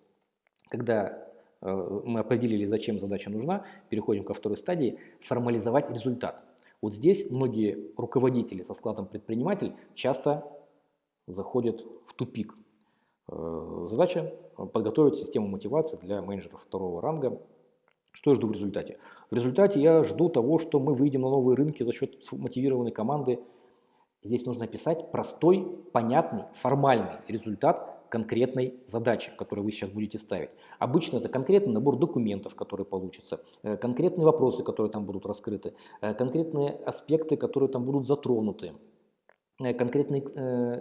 Когда мы определили, зачем задача нужна, переходим ко второй стадии – формализовать результат. Вот здесь многие руководители со складом предприниматель часто заходят в тупик. Э, задача – подготовить систему мотивации для менеджеров второго ранга. Что я жду в результате? В результате я жду того, что мы выйдем на новые рынки за счет мотивированной команды. Здесь нужно писать простой, понятный, формальный результат, конкретной задачи, которую вы сейчас будете ставить. Обычно это конкретный набор документов, которые получатся, э, конкретные вопросы, которые там будут раскрыты, э, конкретные аспекты, которые там будут затронуты э, конкретные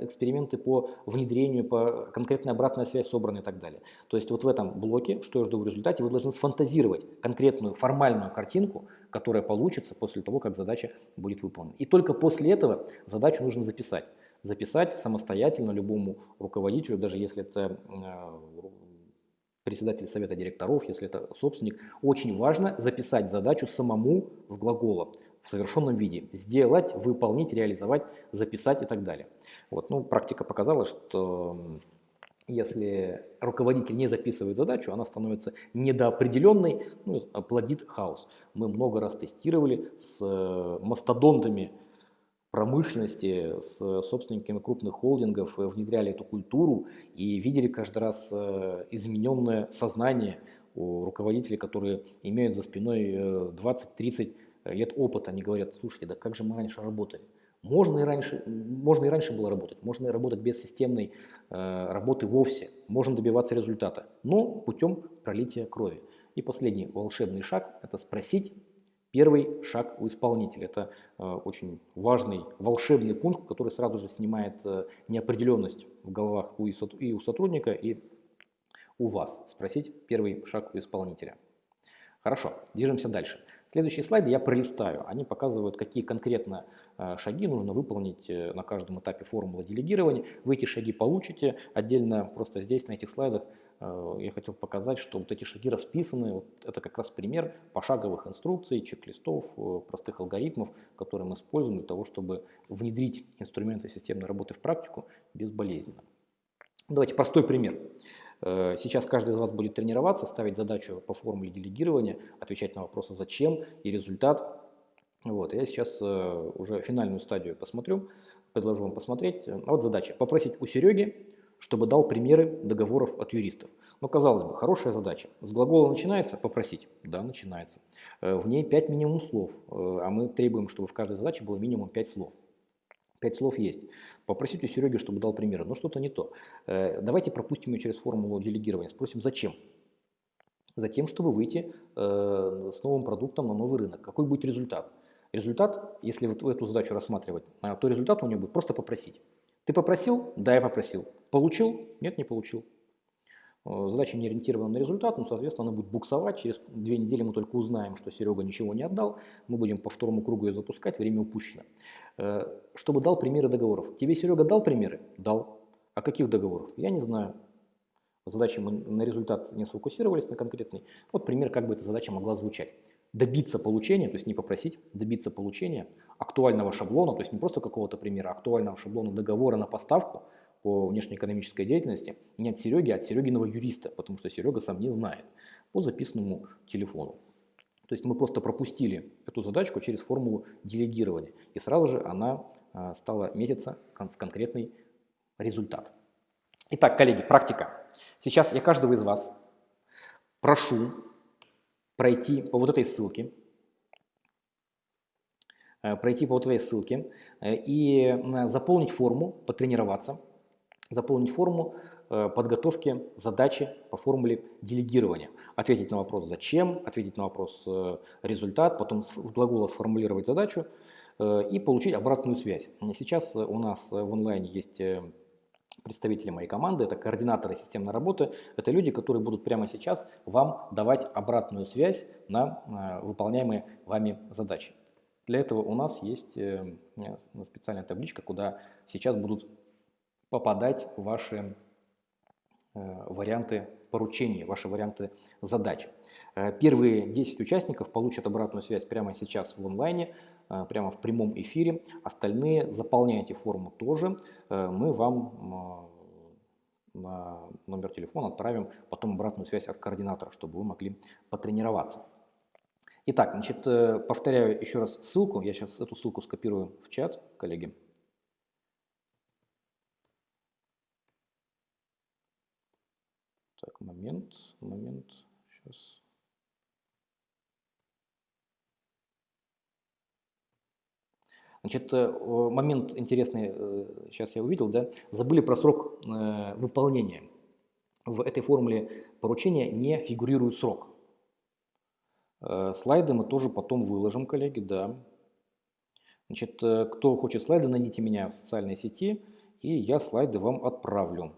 эксперименты по внедрению, по конкретная обратная связь собрана и так далее. То есть вот в этом блоке, что я жду в результате, вы должны сфантазировать конкретную формальную картинку, которая получится после того, как задача будет выполнена. И только после этого задачу нужно записать записать самостоятельно любому руководителю, даже если это э, председатель совета директоров, если это собственник, очень важно записать задачу самому с глаголом в совершенном виде. Сделать, выполнить, реализовать, записать и так далее. Вот, ну, практика показала, что если руководитель не записывает задачу, она становится недоопределенной, ну, плодит хаос. Мы много раз тестировали с э, мастодонтами промышленности, с собственниками крупных холдингов э, внедряли эту культуру и видели каждый раз э, измененное сознание у руководителей, которые имеют за спиной 20-30 э, лет опыта. Они говорят, слушайте, да как же мы раньше работали? Можно и раньше, можно и раньше было работать, можно и работать без системной работы вовсе, можно добиваться результата, но путем пролития крови. И последний волшебный шаг – это спросить Первый шаг у исполнителя – это э, очень важный, волшебный пункт, который сразу же снимает э, неопределенность в головах и у сотрудника, и у вас. Спросить первый шаг у исполнителя. Хорошо, движемся дальше. Следующие слайды я пролистаю. Они показывают, какие конкретно э, шаги нужно выполнить на каждом этапе формулы делегирования. Вы эти шаги получите. Отдельно просто здесь, на этих слайдах, я хотел показать, что вот эти шаги расписаны, вот это как раз пример пошаговых инструкций, чек-листов, э, простых алгоритмов, которые мы используем для того, чтобы внедрить инструменты системной работы в практику безболезненно. Давайте простой пример. Э, сейчас каждый из вас будет тренироваться, ставить задачу по формуле делегирования, отвечать на вопросы «зачем» и «результат». Вот, я сейчас уже финальную стадию посмотрю, предложу вам посмотреть. Вот задача – попросить у Сереги чтобы дал примеры договоров от юристов. Но, казалось бы, хорошая задача. С глагола начинается попросить? Да, начинается. Э, в ней 5 минимум слов, э, а мы требуем, чтобы в каждой задаче было минимум 5 слов. 5 слов есть. Попросить у Сереги, чтобы дал примеры, но что-то не то. Э, давайте пропустим ее через формулу делегирования. Спросим, зачем? Затем, чтобы выйти с новым продуктом на новый рынок. Какой будет результат? Результат, если вот эту задачу рассматривать, то результат у нее будет просто попросить. Ты попросил? Да, я попросил. Получил? Нет, не получил. Э, задача не ориентирована на результат, но, соответственно, она будет буксовать. Через две недели мы только узнаем, что Серега ничего не отдал. Мы будем по второму кругу ее запускать, время упущено. Э, чтобы дал примеры договоров. Тебе Серега дал примеры? Дал. А каких договоров? Я не знаю. Задачи мы на результат не сфокусировались, на конкретный. Вот пример, как бы эта задача могла звучать добиться получения, то есть не попросить, добиться получения актуального шаблона, то есть не просто какого-то примера, а актуального шаблона договора на поставку по внешнеэкономической деятельности не от Сереги, а от Серегиного юриста, потому что Серега сам не знает, по записанному телефону. То есть мы просто пропустили эту задачку через формулу делегирования, и сразу же она а, стала метиться в конкретный результат. Итак, коллеги, практика. Сейчас я каждого из вас прошу пройти по вот этой ссылке, э, пройти по вот этой ссылке э, и заполнить форму, потренироваться, заполнить форму э, подготовки задачи по формуле делегирования. Ответить на вопрос «Зачем?», ответить на вопрос «Результат?», потом с глагола сформулировать задачу и получить обратную связь. Сейчас у нас в онлайне есть представители моей команды, это координаторы системной работы, это люди, которые будут прямо сейчас вам давать обратную связь на э, выполняемые вами задачи. Для этого у нас есть э, специальная табличка, куда сейчас будут попадать ваши варианты поручений, ваши варианты задач. Первые 10 участников получат обратную связь прямо сейчас в онлайне, прямо в прямом эфире. Остальные заполняйте форму тоже. Мы вам на номер телефона отправим потом обратную связь от координатора, чтобы вы могли потренироваться. Итак, значит, э, повторяю еще раз ссылку. Я сейчас эту ссылку скопирую в чат, коллеги. Так, момент, момент, сейчас. Значит, э, момент интересный, сейчас э, я увидел, да, забыли про срок э, выполнения. В этой формуле поручения не фигурирует срок. Слайды мы тоже потом выложим, коллеги, да. Значит, кто хочет слайды, найдите меня в социальной сети, и я слайды вам отправлю.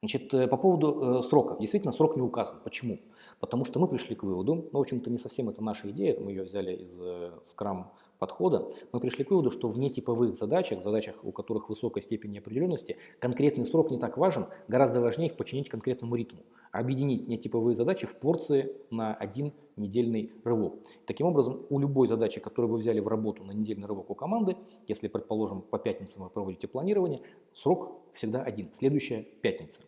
Значит, по поводу срока. Действительно, срок не указан. Почему? Потому что мы пришли к выводу, ну, в общем-то, не совсем это наша идея, мы ее взяли из э, Scrum подхода, мы пришли к выводу, что в нетиповых задачах, задачах, у которых высокая степень неопределенности, конкретный срок не так важен, гораздо важнее их подчинить конкретному ритму, объединить нетиповые задачи в порции на один недельный рывок. Таким образом, у любой задачи, которую вы взяли в работу на недельный рывок у команды, если, предположим, по пятницам вы проводите планирование, срок всегда один, следующая пятница.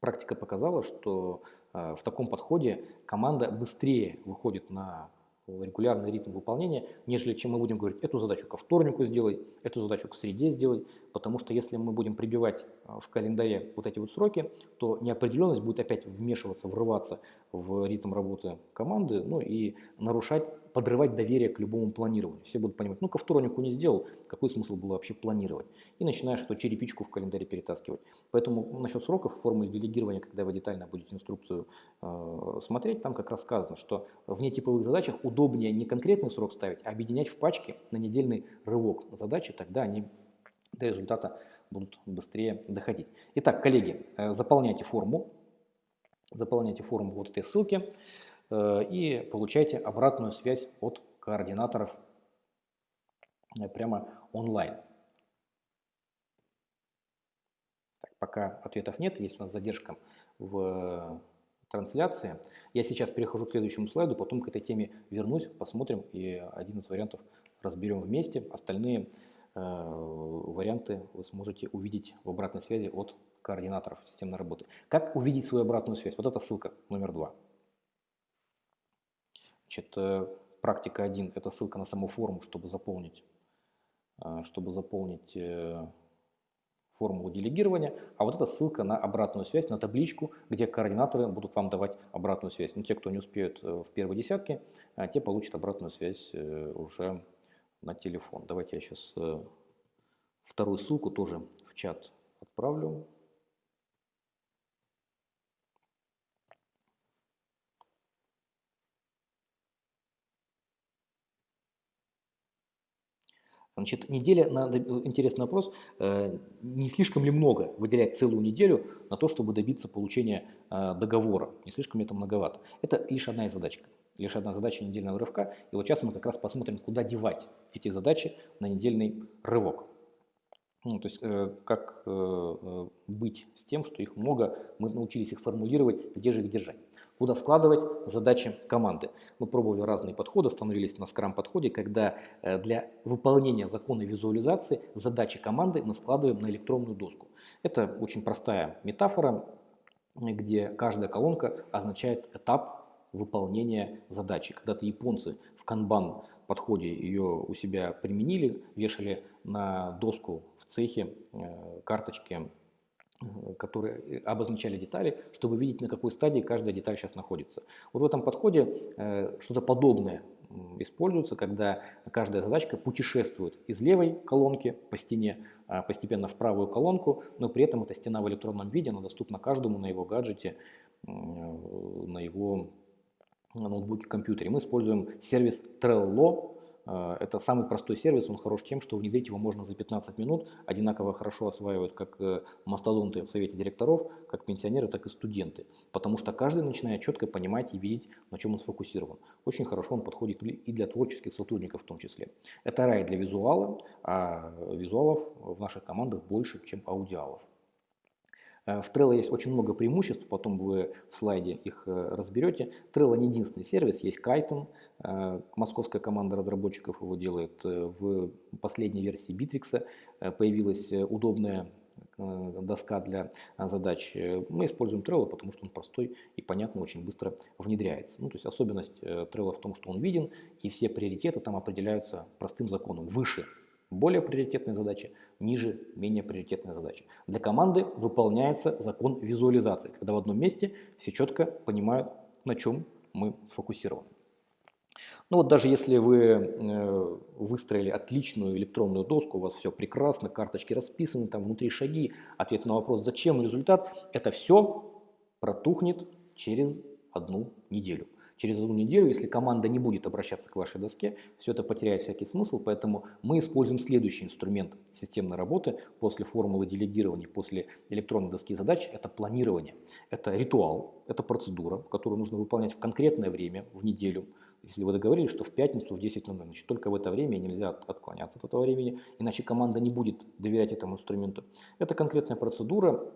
Практика показала, что Э, в таком подходе команда быстрее выходит на регулярный ритм выполнения, нежели чем мы будем говорить, эту задачу ко вторнику сделай, эту задачу к среде сделай, потому что если мы будем прибивать э, в календаре вот эти вот сроки, то неопределенность будет опять вмешиваться, врываться в ритм работы команды, ну и нарушать подрывать доверие к любому планированию. Все будут понимать, ну ко вторнику не сделал, какой смысл было вообще планировать? И начинаешь эту черепичку в календаре перетаскивать. Поэтому насчет сроков в формуле делегирования, когда вы детально будете инструкцию э, смотреть, там как раз сказано, что в нетиповых задачах удобнее не конкретный срок ставить, а объединять в пачке на недельный рывок задачи, тогда они до результата будут быстрее доходить. Итак, коллеги, э, заполняйте форму, заполняйте форму вот этой ссылки. Э, и получайте обратную связь от координаторов э, прямо онлайн. Так, пока ответов нет, есть у нас задержка в трансляции. Я сейчас перехожу к следующему слайду, потом к этой теме вернусь, посмотрим и один из вариантов разберем вместе. Остальные э, варианты вы сможете увидеть в обратной связи от координаторов системной работы. Как увидеть свою обратную связь? Вот это ссылка номер два. Значит, э, практика 1 – это ссылка на саму форму, чтобы заполнить, э, чтобы заполнить э, формулу делегирования, а вот это ссылка на обратную связь, на табличку, где координаторы будут вам давать обратную связь. Ну, те, кто не успеют в первой десятке, те получат обратную связь уже на телефон. Давайте я сейчас вторую ссылку тоже в чат отправлю. Значит, неделя, надо, интересный вопрос, э, не слишком ли много выделять целую неделю на то, чтобы добиться получения э, договора? Не слишком ли это многовато? Это лишь одна из задачек, лишь одна задача недельного рывка. И вот сейчас мы как раз посмотрим, куда девать эти задачи на недельный рывок. Ну, то есть э, как э, э, быть с тем, что их много, мы научились их формулировать, где же их держать. Куда складывать задачи команды. Мы пробовали разные подходы, остановились на скрам-подходе, когда э, для выполнения закона визуализации задачи команды мы складываем на электронную доску. Это очень простая метафора, где каждая колонка означает этап выполнения задачи. Когда-то японцы в канбан подходе ее у себя применили, вешали на доску в цехе э, карточки, э, которые обозначали детали, чтобы видеть, на какой стадии каждая деталь сейчас находится. Вот в этом подходе э, что-то подобное используется, когда каждая задачка путешествует из левой колонки по стене а, постепенно в правую колонку, но при этом эта стена в электронном виде, она доступна каждому на его гаджете, на его ноутбуке, компьютере. Мы используем сервис Trello, Э, это самый простой сервис, он хорош тем, что внедрить его можно за 15 минут, одинаково хорошо осваивают как э, мастодонты в совете директоров, как пенсионеры, так и студенты, потому что каждый начинает четко понимать и видеть, на чем он сфокусирован. Очень хорошо он подходит и для творческих сотрудников в том числе. Это рай для визуала, а визуалов в наших командах больше, чем аудиалов. Э, в Trello есть очень много преимуществ, потом вы в слайде их э, разберете. Trello не единственный сервис, есть Kaiton, э, московская команда разработчиков его делает. В последней версии Bittrex появилась удобная доска для задач. Мы используем Trello, потому что он простой и понятно, очень быстро внедряется. Ну, то есть особенность Trello в том, что он виден, и все приоритеты там определяются простым законом. Выше более приоритетная задача, ниже менее приоритетная задача. Для команды выполняется закон визуализации, когда в одном месте все четко понимают, на чем мы сфокусированы. Ну вот даже если вы э, выстроили отличную электронную доску, у вас все прекрасно, карточки расписаны, там внутри шаги, ответы на вопрос «Зачем результат?», это все протухнет через одну неделю. Через одну неделю, если команда не будет обращаться к вашей доске, все это потеряет всякий смысл, поэтому мы используем следующий инструмент системной работы после формулы делегирования, после электронной доски задач – это планирование. Это ритуал, это процедура, которую нужно выполнять в конкретное время, в неделю. Если вы договорились, что в пятницу в 10.00, значит только в это время нельзя отклоняться от этого времени, иначе команда не будет доверять этому инструменту. Это конкретная процедура,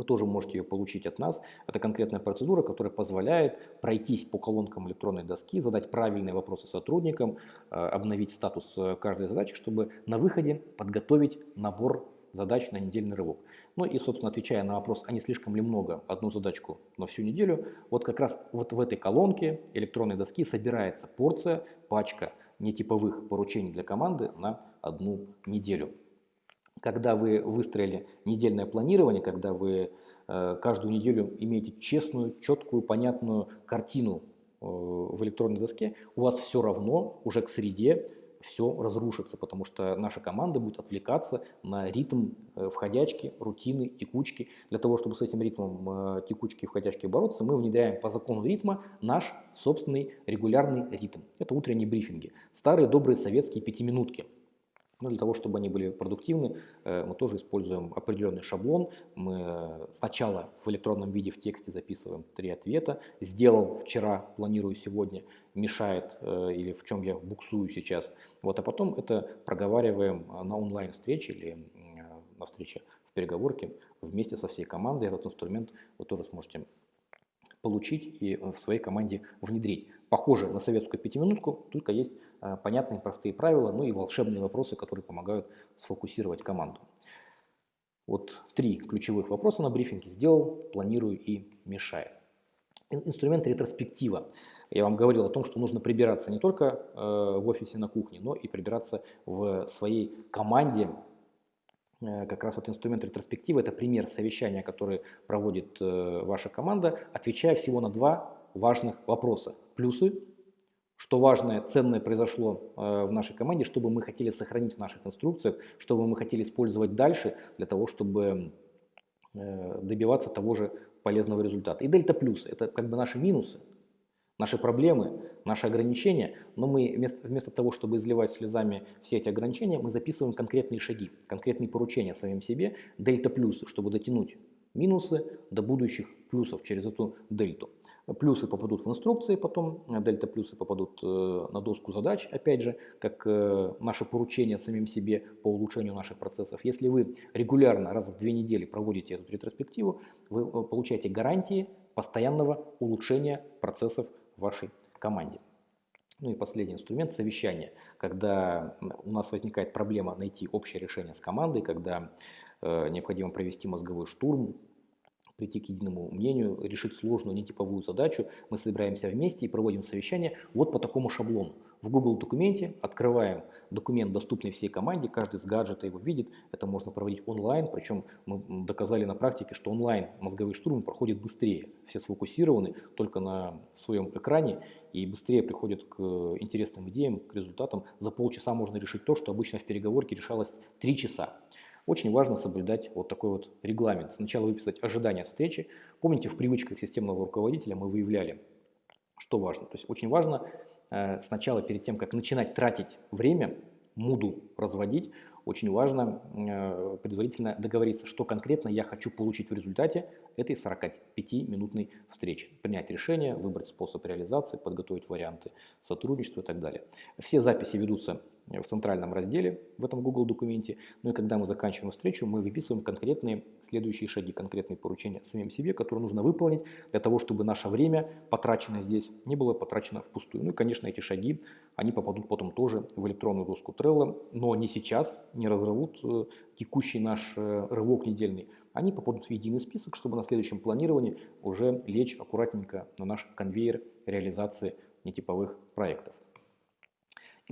вы тоже можете ее получить от нас. Это конкретная процедура, которая позволяет пройтись по колонкам электронной доски, задать правильные вопросы сотрудникам, э, обновить статус э, каждой задачи, чтобы на выходе подготовить набор задач на недельный рывок. Ну и, собственно, отвечая на вопрос, а не слишком ли много одну задачку на всю неделю, вот как раз вот в этой колонке электронной доски собирается порция, пачка нетиповых поручений для команды на одну неделю когда вы выстроили недельное планирование, когда вы э, каждую неделю имеете честную, четкую, понятную картину э, в электронной доске, у вас все равно уже к среде все разрушится, потому что наша команда будет отвлекаться на ритм э, входячки, рутины, текучки. Для того, чтобы с этим ритмом текучки и входячки бороться, мы внедряем по закону ритма наш собственный регулярный ритм. Это утренние брифинги. Старые добрые советские пятиминутки – но для того, чтобы они были продуктивны, э, мы тоже используем определенный шаблон. Мы сначала в электронном виде в тексте записываем три ответа. Сделал вчера, планирую сегодня, мешает э, или в чем я буксую сейчас. Вот, а потом это проговариваем на онлайн-встрече или э, на встрече в переговорке вместе со всей командой. Этот инструмент вы тоже сможете получить и в своей команде внедрить. Похоже на советскую пятиминутку, только есть э, понятные простые правила, ну и волшебные вопросы, которые помогают сфокусировать команду. Вот три ключевых вопроса на брифинге. Сделал, планирую и мешает. Инструмент ретроспектива. Я вам говорил о том, что нужно прибираться не только э, в офисе на кухне, но и прибираться в своей команде, Э, как раз вот инструмент ретроспективы – это пример совещания, который проводит э, ваша команда, отвечая всего на два важных вопроса. Плюсы, что важное, ценное произошло э, в нашей команде, что бы мы хотели сохранить в наших инструкциях, что бы мы хотели использовать дальше для того, чтобы добиваться того же полезного результата. И дельта плюсы – это как бы наши минусы, наши проблемы, наши ограничения, но мы вместо, вместо того, чтобы изливать слезами все эти ограничения, мы записываем конкретные шаги, конкретные поручения самим себе, дельта плюсы, чтобы дотянуть минусы до будущих плюсов через эту дельту. Плюсы попадут в инструкции потом, дельта плюсы попадут э, на доску задач, опять же, как э, наше поручение самим себе по улучшению наших процессов. Если вы регулярно, раз в две недели проводите эту ретроспективу, вы э, получаете гарантии постоянного улучшения процессов вашей команде. Ну и последний инструмент – совещание. Когда у нас возникает проблема найти общее решение с командой, когда э, необходимо провести мозговой штурм, прийти к единому мнению, решить сложную нетиповую задачу, мы собираемся вместе и проводим совещание вот по такому шаблону. В Google документе открываем документ, доступный всей команде, каждый с гаджета его видит, это можно проводить онлайн, причем мы доказали на практике, что онлайн мозговые штурмы проходят быстрее, все сфокусированы только на своем экране и быстрее приходят к интересным идеям, к результатам. За полчаса можно решить то, что обычно в переговорке решалось три часа. Очень важно соблюдать вот такой вот регламент. Сначала выписать ожидания встречи. Помните, в привычках системного руководителя мы выявляли, что важно. То есть очень важно сначала перед тем, как начинать тратить время, муду разводить, очень важно э, предварительно договориться, что конкретно я хочу получить в результате этой 45-минутной встречи. Принять решение, выбрать способ реализации, подготовить варианты сотрудничества и так далее. Все записи ведутся в центральном разделе в этом Google документе. Ну и когда мы заканчиваем встречу, мы выписываем конкретные следующие шаги, конкретные поручения самим себе, которые нужно выполнить для того, чтобы наше время, потраченное здесь, не было потрачено впустую. Ну и, конечно, эти шаги, они попадут потом тоже в электронную доску Trello, но не сейчас, не разорвут э, текущий наш э, рывок недельный. Они попадут в единый список, чтобы на следующем планировании уже лечь аккуратненько на наш конвейер реализации нетиповых проектов.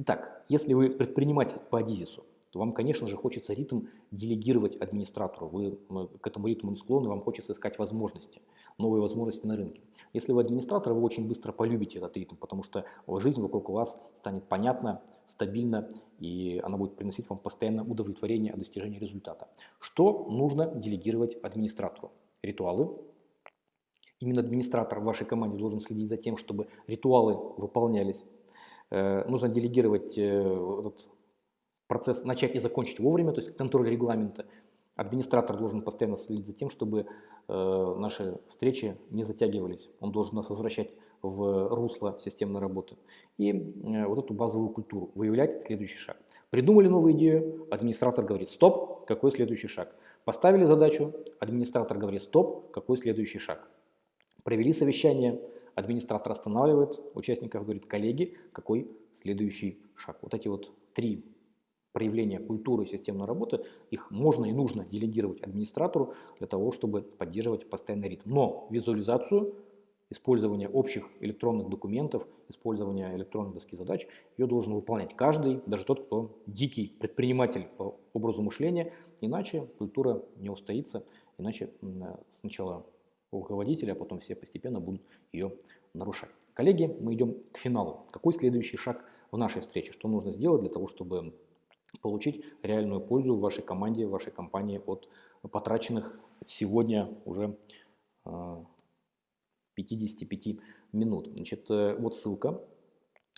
Итак, если вы предприниматель по Адизису, то вам, конечно же, хочется ритм делегировать администратору. Вы к этому ритму не склонны, вам хочется искать возможности, новые возможности на рынке. Если вы администратор, вы очень быстро полюбите этот ритм, потому что жизнь вокруг вас станет понятна, стабильна, и она будет приносить вам постоянное удовлетворение от достижения результата. Что нужно делегировать администратору? Ритуалы. Именно администратор в вашей команде должен следить за тем, чтобы ритуалы выполнялись Э, нужно делегировать э, этот процесс, начать и закончить вовремя, то есть контроль регламента. Администратор должен постоянно следить за тем, чтобы э, наши встречи не затягивались. Он должен нас возвращать в русло системной работы. И вот эту базовую культуру выявлять следующий шаг. Придумали новую идею, администратор говорит «стоп», какой следующий шаг? Поставили задачу, администратор говорит «стоп», какой следующий шаг? Провели совещание, Администратор останавливает участников, говорит, коллеги, какой следующий шаг. Вот эти вот три проявления культуры системной работы, их можно и нужно делегировать администратору для того, чтобы поддерживать постоянный ритм. Но визуализацию, использование общих электронных документов, использование электронной доски задач, ее должен выполнять каждый, даже тот, кто дикий предприниматель по образу мышления, иначе культура не устоится, иначе сначала руководителя, а потом все постепенно будут ее нарушать. Коллеги, мы идем к финалу. Какой следующий шаг в нашей встрече? Что нужно сделать для того, чтобы получить реальную пользу в вашей команде, в вашей компании от потраченных сегодня уже 55 а, минут. Значит, э, вот ссылка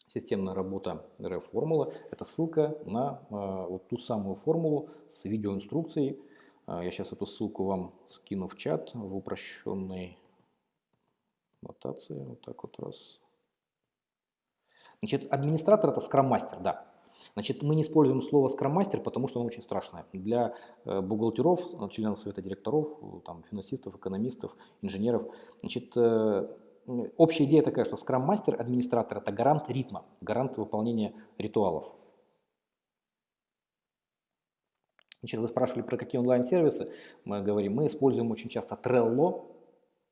системная работа RF-формула. Это ссылка на а, вот ту самую формулу с видеоинструкцией, я сейчас эту ссылку вам скину в чат в упрощенной нотации. Вот так вот раз. Значит, администратор это скрам-мастер, да. Значит, мы не используем слово скрам-мастер, потому что оно очень страшное. Для э, бухгалтеров, членов совета директоров, там, финансистов, экономистов, инженеров. Значит, э, общая идея такая, что скрам-мастер, администратор – это гарант ритма, гарант выполнения ритуалов. Значит, вы спрашивали, про какие онлайн-сервисы мы говорим. Мы используем очень часто Trello,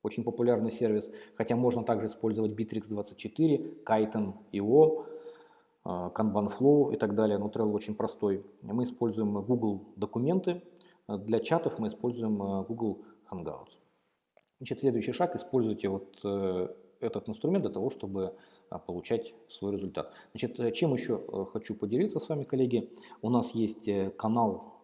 очень популярный сервис, хотя можно также использовать Bittrex24, Kiten.io, а, Kanban-Flow и так далее, но Trello очень простой. Мы используем Google документы, для чатов мы используем а, Google Hangouts. Значит, следующий шаг, используйте вот э, этот инструмент для того, чтобы получать свой результат. Значит, э, чем еще э, хочу поделиться с вами, коллеги? У нас есть канал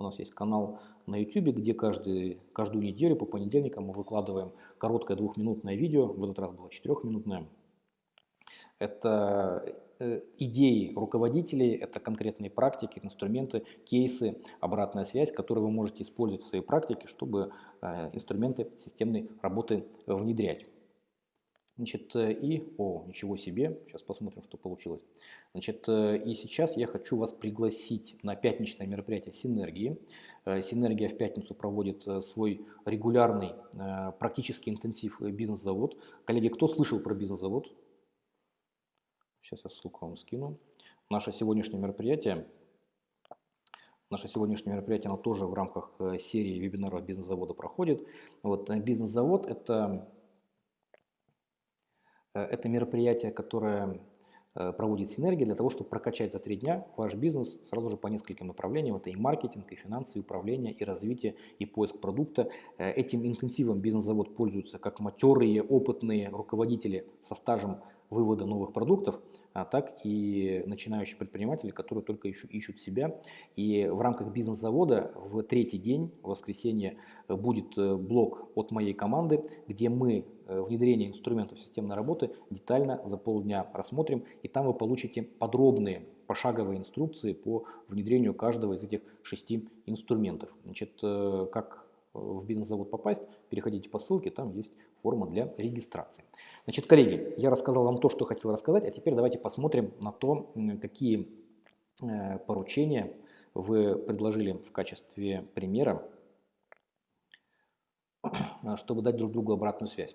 у нас есть канал на YouTube, где каждый, каждую неделю по понедельникам мы выкладываем короткое двухминутное видео, в этот раз было четырехминутное. Это э, идеи руководителей, это конкретные практики, инструменты, кейсы, обратная связь, которые вы можете использовать в своей практике, чтобы э, инструменты системной работы внедрять. Значит, э, и, о, ничего себе, сейчас посмотрим, что получилось. Значит, э, и сейчас я хочу вас пригласить на пятничное мероприятие «Синергии». Э, «Синергия» в пятницу проводит свой регулярный практически интенсив «Бизнес-завод». Коллеги, кто слышал про «Бизнес-завод»? Сейчас я ссылку вам скину. Наше сегодняшнее мероприятие Наше сегодняшнее мероприятие, оно тоже в рамках серии вебинаров бизнес-завода проходит. Вот, бизнес-завод – это это мероприятие, которое э, проводит синергия для того, чтобы прокачать за три дня ваш бизнес сразу же по нескольким направлениям. Это и маркетинг, и финансы, и управление, и развитие, и поиск продукта. Э, этим интенсивом бизнес-завод пользуется как матерые, опытные руководители со стажем вывода новых продуктов, а так и начинающие предприниматели, которые только ищут, ищут себя. И в рамках бизнес-завода в третий день, в воскресенье, будет блок от моей команды, где мы внедрение инструментов системной работы детально за полдня рассмотрим, и там вы получите подробные пошаговые инструкции по внедрению каждого из этих шести инструментов. Значит, как в бизнес-завод попасть, переходите по ссылке, там есть форма для регистрации. Значит, коллеги, я рассказал вам то, что хотел рассказать, а теперь давайте посмотрим на то, какие э, поручения вы предложили в качестве примера, чтобы дать друг другу обратную связь.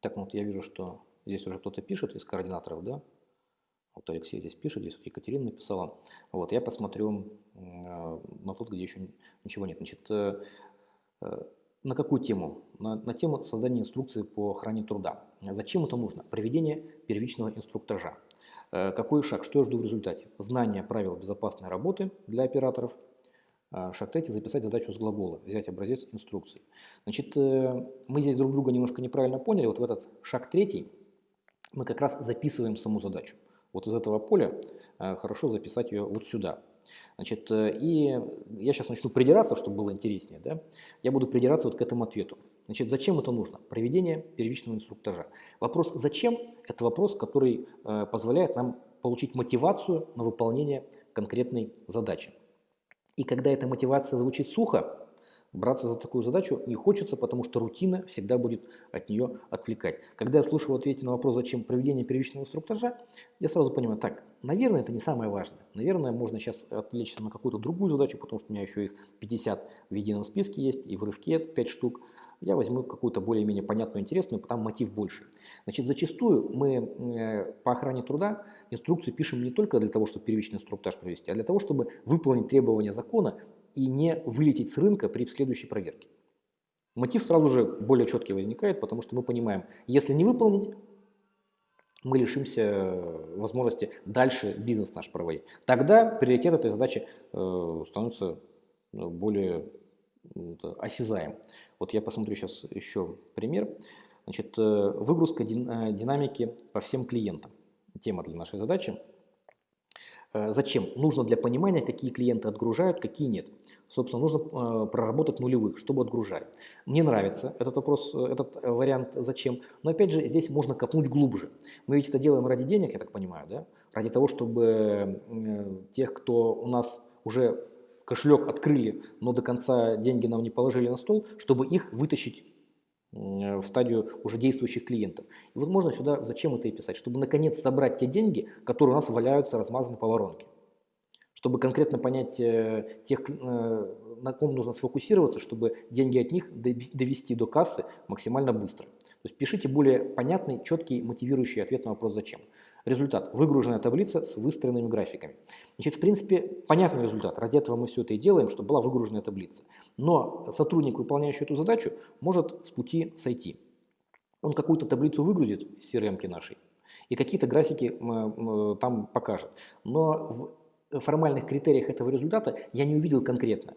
Так, ну вот я вижу, что здесь уже кто-то пишет из координаторов, да? Вот Алексей здесь пишет, здесь вот Екатерина написала. Вот, я посмотрю э, на тот, где еще ничего нет. Значит, э, Э, на какую тему? На, на тему создания инструкции по охране труда. Зачем это нужно? Проведение первичного инструктажа. Э, какой шаг? Что я жду в результате? Знание правил безопасной работы для операторов. Э, шаг третий – записать задачу с глагола, взять образец инструкции. Значит, мы здесь друг друга немножко неправильно поняли. Вот в этот шаг третий мы как раз записываем саму задачу. Вот из этого поля хорошо записать ее вот сюда. Значит, э, и я сейчас начну придираться, чтобы было интереснее. Да? Я буду придираться вот к этому ответу. Значит, зачем это нужно? Проведение первичного инструктажа. Вопрос «зачем?» – это вопрос, который э, позволяет нам получить мотивацию на выполнение конкретной задачи. И когда эта мотивация звучит сухо, браться за такую задачу не хочется, потому что рутина всегда будет от нее отвлекать. Когда я слушаю в на вопрос, зачем проведение первичного инструктажа, я сразу понимаю, так, наверное, это не самое важное. Наверное, можно сейчас отвлечься на какую-то другую задачу, потому что у меня еще их 50 в едином списке есть, и в рывке 5 штук. Я возьму какую-то более-менее понятную, интересную, потому мотив больше. Значит, зачастую мы э, по охране труда инструкцию пишем не только для того, чтобы первичный инструктаж провести, а для того, чтобы выполнить требования закона и не вылететь с рынка при следующей проверке. Мотив сразу же более четкий возникает, потому что мы понимаем, если не выполнить, мы лишимся возможности дальше бизнес наш проводить. Тогда приоритет этой задачи э, становится ну, более осязаем. Вот я посмотрю сейчас еще пример. Значит, э, выгрузка э, динамики по всем клиентам. Тема для нашей задачи. Э, зачем? Нужно для понимания, какие клиенты отгружают, какие нет. Собственно, нужно э, проработать нулевых, чтобы отгружали. Мне нравится этот вопрос, э, этот вариант «зачем?», но опять же здесь можно копнуть глубже. Мы ведь это делаем ради денег, я так понимаю, да? ради того, чтобы тех, кто у нас уже кошелек открыли, но до конца деньги нам не положили на стол, чтобы их вытащить в стадию уже действующих клиентов. И вот можно сюда зачем это и писать, чтобы наконец собрать те деньги, которые у нас валяются размазаны по воронке. Чтобы конкретно понять э, тех, э, на ком нужно сфокусироваться, чтобы деньги от них довести до кассы максимально быстро. То есть пишите более понятный, четкий, мотивирующий ответ на вопрос «Зачем?». Результат – выгруженная таблица с выстроенными графиками. Значит, в принципе, понятный результат. Ради этого мы все это и делаем, чтобы была выгруженная таблица. Но сотрудник, выполняющий эту задачу, может с пути сойти. Он какую-то таблицу выгрузит из CRM нашей и какие-то графики там покажет. Но в формальных критериях этого результата я не увидел конкретно,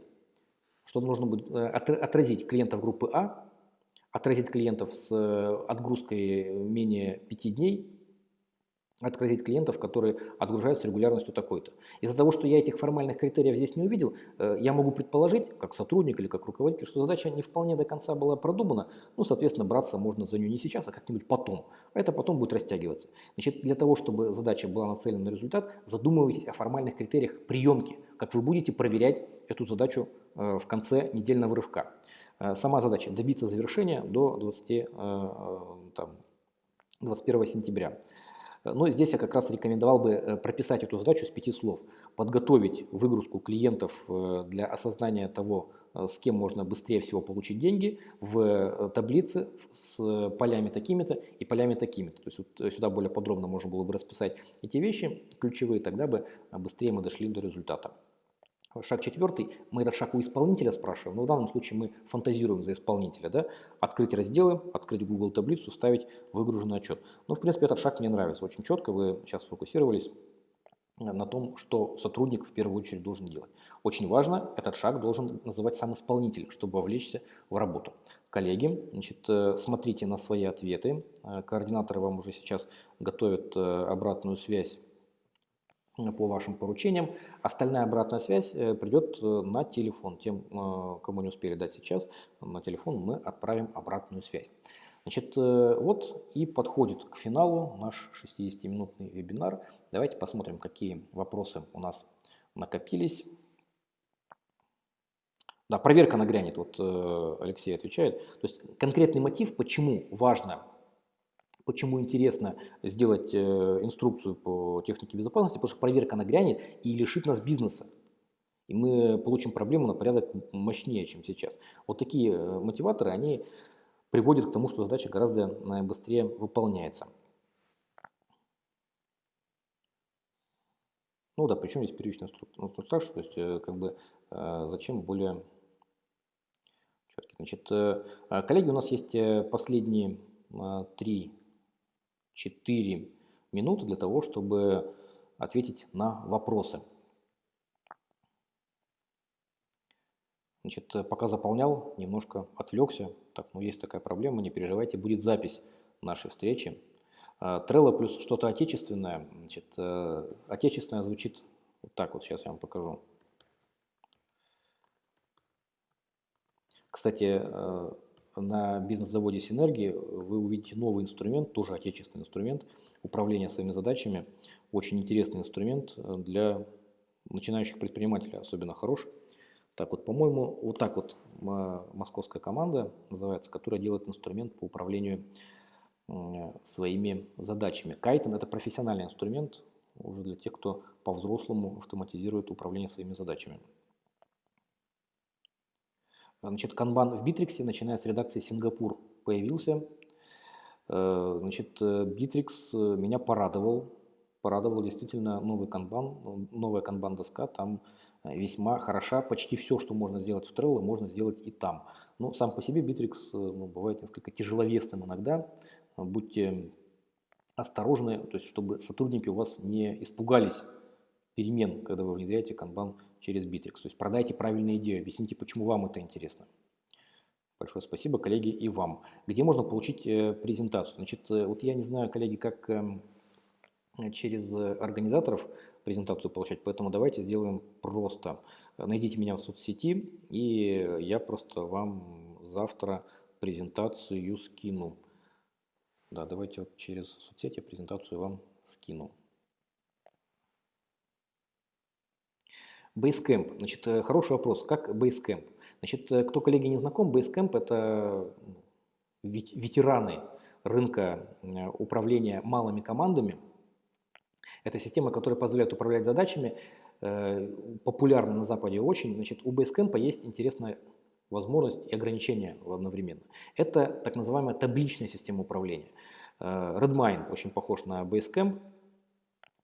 что нужно будет э, отразить клиентов группы А, отразить клиентов с э, отгрузкой менее 5 дней, отразить клиентов, которые отгружаются регулярностью такой-то. Из-за того, что я этих формальных критериев здесь не увидел, э, я могу предположить, как сотрудник или как руководитель, что задача не вполне до конца была продумана, ну, соответственно, браться можно за нее не сейчас, а как-нибудь потом. А это потом будет растягиваться. Значит, для того, чтобы задача была нацелена на результат, задумывайтесь о формальных критериях приемки, как вы будете проверять эту задачу э, в конце недельного рывка. Э, сама задача – добиться завершения до 20, там, 21 сентября. Но здесь я как раз рекомендовал бы э, прописать эту задачу с пяти слов. Подготовить выгрузку клиентов э, для осознания того, э, с кем можно быстрее всего получить деньги в таблице с полями такими-то и полями такими-то. То есть вот сюда более подробно можно было бы расписать эти вещи ключевые, тогда бы быстрее мы дошли до результата. Шаг четвертый, мы этот шаг у исполнителя спрашиваем, но в данном случае мы фантазируем за исполнителя. Да? Открыть разделы, открыть Google таблицу, ставить выгруженный отчет. Ну, в принципе, этот шаг мне нравится, очень четко, вы сейчас сфокусировались. на том, что сотрудник в первую очередь должен делать. Очень важно, этот шаг должен называть сам исполнитель, чтобы вовлечься в работу. Коллеги, значит, э, смотрите на свои ответы. Э, координаторы вам уже сейчас готовят э, обратную связь по вашим поручениям. Остальная обратная связь придет на телефон. Тем, кому не успели дать сейчас, на телефон мы отправим обратную связь. Значит, вот и подходит к финалу наш 60-минутный вебинар. Давайте посмотрим, какие вопросы у нас накопились. Да, проверка нагрянет, вот э, Алексей отвечает. То есть конкретный мотив, почему важно, почему интересно сделать э, инструкцию по технике безопасности, потому что проверка нагрянет и лишит нас бизнеса. И мы получим проблему на порядок мощнее, чем сейчас. Вот такие э, мотиваторы, они приводят к тому, что задача гораздо быстрее выполняется. Ну да, причем здесь первичный инструктаж, то есть как бы зачем более четкий. Значит, э, коллеги, у нас есть э, последние 3-4 минуты для того, чтобы ответить на вопросы. Значит, э, пока заполнял, немножко отвлекся. Так, ну есть такая проблема, не переживайте, будет запись нашей встречи. Trello плюс что-то отечественное. Значит, отечественное звучит вот так вот, сейчас я вам покажу. Кстати, э, на бизнес-заводе Синергии вы увидите новый инструмент, тоже отечественный инструмент управления своими задачами. Очень интересный инструмент э, для начинающих предпринимателей, особенно хорош. Так вот, по-моему, вот так вот московская команда называется, которая делает инструмент по управлению своими задачами. Кайтон – это профессиональный инструмент уже для тех, кто по-взрослому автоматизирует управление своими задачами. Значит, канбан в Битриксе, начиная с редакции Сингапур, появился. Э, значит, Битрикс э, меня порадовал. Порадовал действительно новый канбан, новая канбан-доска. Там э, весьма хороша. Почти все, что можно сделать в Trello, можно сделать и там. Но сам по себе Битрикс ну, бывает несколько тяжеловесным иногда. Будьте осторожны, то есть чтобы сотрудники у вас не испугались перемен, когда вы внедряете канбан через Битрикс. То есть продайте правильную идею, объясните, почему вам это интересно. Большое спасибо, коллеги, и вам. Где можно получить э, презентацию? Значит, э, вот я не знаю, коллеги, как эм, через организаторов презентацию получать, поэтому давайте сделаем просто. Найдите меня в соцсети, и я просто вам завтра презентацию скину. Да, давайте вот через соцсети презентацию вам скину. Basecamp. Значит, э, хороший вопрос. Как Basecamp? Значит, э, кто, коллеги, не знаком, Basecamp – это ветераны рынка э, управления малыми командами. Это система, которая позволяет управлять задачами, популярна на Западе очень. Значит, у Basecamp есть интересная возможность и ограничения одновременно. Это так называемая табличная система управления. Redmine очень похож на Basecamp,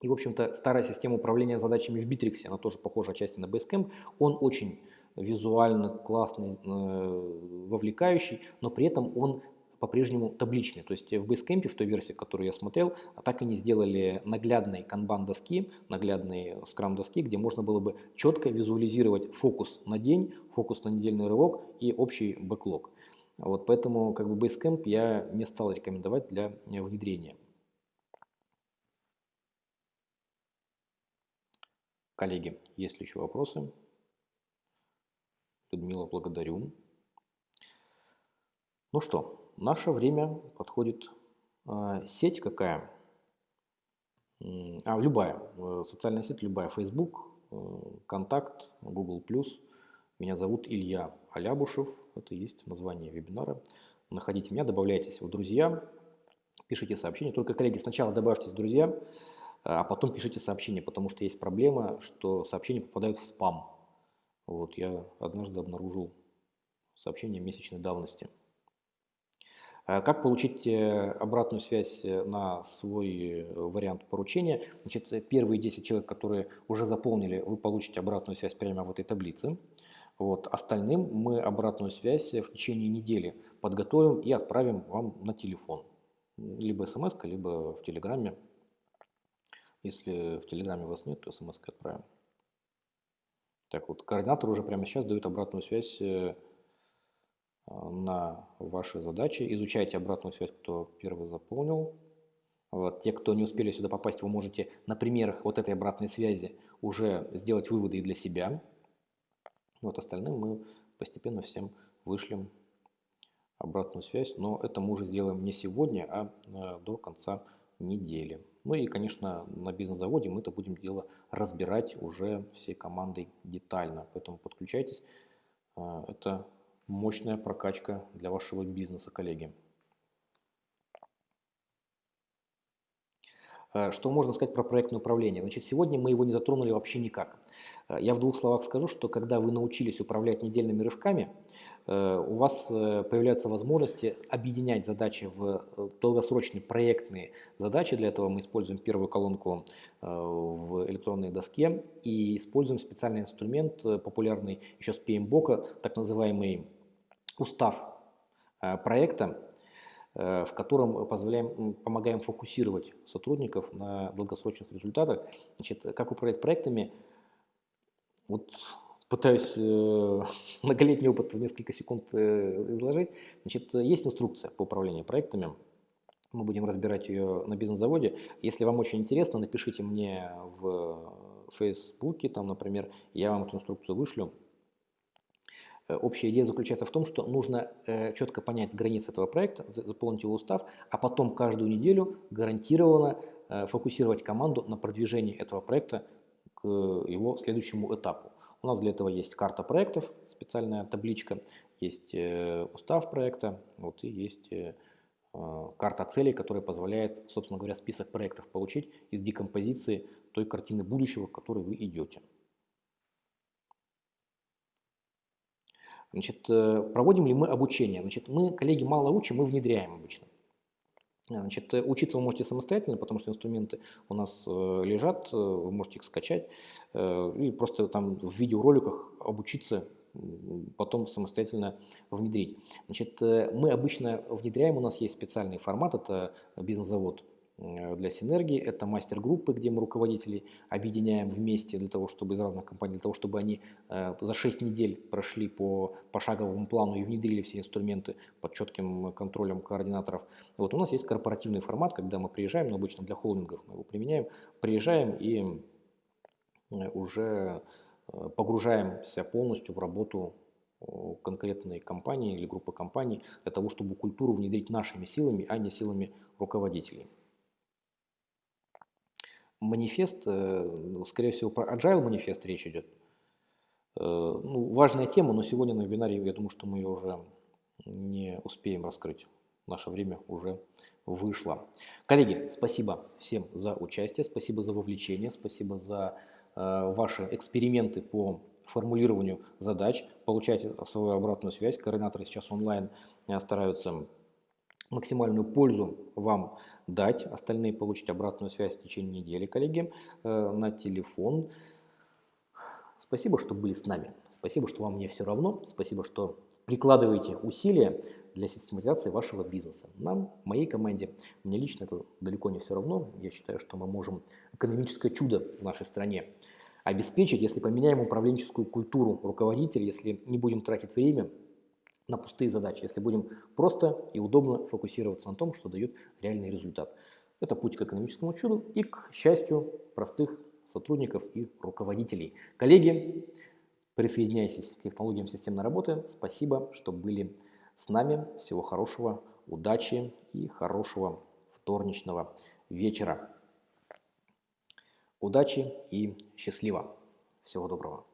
и, в общем-то, старая система управления задачами в Bittrex, она тоже похожа отчасти на Basecamp, он очень визуально классный, э, вовлекающий, но при этом он по-прежнему табличный. То есть в Basecamp, в той версии, которую я смотрел, так и не сделали наглядной канбан-доски, наглядной скрам-доски, где можно было бы четко визуализировать фокус на день, фокус на недельный рывок и общий бэклог. Вот поэтому как бы Basecamp я не стал рекомендовать для внедрения. Коллеги, есть ли еще вопросы? Людмила, благодарю. Ну что, наше время подходит. А, сеть какая? А, любая. Э, социальная сеть любая. Facebook, э, Контакт, Google+. Меня зовут Илья Алябушев. Это есть название вебинара. Находите меня, добавляйтесь в друзья, пишите сообщения. Только, коллеги, сначала добавьтесь в друзья, а потом пишите сообщение, потому что есть проблема, что сообщения попадают в спам. Вот я однажды обнаружил сообщение месячной давности. А как получить э, обратную связь э, на свой э, вариант поручения? Значит, первые 10 человек, которые уже заполнили, вы получите обратную связь прямо в этой таблице. Вот. Остальным мы обратную связь в течение недели подготовим и отправим вам на телефон. Либо смс, либо в Телеграме Если в Телеграме вас нет, то смс отправим. Так вот, координатор уже прямо сейчас дают обратную связь э, на ваши задачи. Изучайте обратную связь, кто первый заполнил. Вот. Те, кто не успели сюда попасть, вы можете на примерах вот этой обратной связи уже сделать выводы и для себя. Вот остальным мы постепенно всем вышлем обратную связь, но это мы уже сделаем не сегодня, а э, до конца недели. Ну и, конечно, на бизнес-заводе мы это будем дело разбирать уже всей командой детально, поэтому подключайтесь. Э, это мощная прокачка для вашего бизнеса, коллеги. Э, что можно сказать про проектное управление? Значит, сегодня мы его не затронули вообще никак. Э, я в двух словах скажу, что когда вы научились управлять недельными рывками, у вас появляются возможности объединять задачи в долгосрочные проектные задачи. Для этого мы используем первую колонку в электронной доске и используем специальный инструмент, популярный еще с PMBOK, так называемый устав проекта, Э, в котором позволяем, помогаем фокусировать сотрудников на долгосрочных результатах. Значит, как управлять проектами? Вот пытаюсь э, многолетний опыт в несколько секунд э, изложить. Значит, есть инструкция по управлению проектами. Мы будем разбирать ее на бизнес-заводе. Если вам очень интересно, напишите мне в Фейсбуке, там, например, я вам эту инструкцию вышлю. Э, общая идея заключается в том, что нужно э, четко понять границы этого проекта, заполнить его устав, а потом каждую неделю гарантированно э, фокусировать команду на продвижении этого проекта к его следующему этапу. У нас для этого есть карта проектов, специальная табличка, есть устав проекта, вот и есть карта целей, которая позволяет, собственно говоря, список проектов получить из декомпозиции той картины будущего, к которой вы идете. Значит, э, проводим ли мы обучение? Значит, мы, коллеги, мало учим, мы внедряем обычно. Значит, э, учиться вы можете самостоятельно, потому что инструменты у нас э, лежат, вы можете их скачать и просто там в видеороликах обучиться, потом самостоятельно внедрить. Значит, мы обычно внедряем, у нас есть специальный формат, это бизнес-завод Э, для синергии. Это мастер-группы, где мы руководителей объединяем вместе для того, чтобы из разных компаний, для того, чтобы они э, за 6 недель прошли по пошаговому плану и внедрили все инструменты под четким контролем координаторов. Вот у нас есть корпоративный формат, когда мы приезжаем, но обычно для холдингов мы его применяем, приезжаем и э, уже погружаемся полностью в работу конкретной компании или группы компаний для того, чтобы культуру внедрить нашими силами, а не силами руководителей манифест, э, ну, скорее всего, про agile манифест речь идет. Э, ну, важная тема, но сегодня на вебинаре, я думаю, что мы ее уже не успеем раскрыть. Наше время уже вышло. Коллеги, спасибо всем за участие, спасибо за вовлечение, спасибо за э, ваши эксперименты по формулированию задач. Получайте свою обратную связь. Координаторы сейчас онлайн стараются максимальную пользу вам дать, остальные получить обратную связь в течение недели, коллеги, э, на телефон. Спасибо, что были с нами. Спасибо, что вам не все равно. Спасибо, что прикладываете усилия для систематизации вашего бизнеса. Нам, моей команде, мне лично это далеко не все равно. Я считаю, что мы можем экономическое чудо в нашей стране обеспечить, если поменяем управленческую культуру руководителей, если не будем тратить время на пустые задачи, если будем просто и удобно фокусироваться на том, что дает реальный результат. Это путь к экономическому чуду и к счастью простых сотрудников и руководителей. Коллеги, присоединяйтесь к технологиям системной работы. Спасибо, что были с нами. Всего хорошего, удачи и хорошего вторничного вечера. Удачи и счастливо. Всего доброго.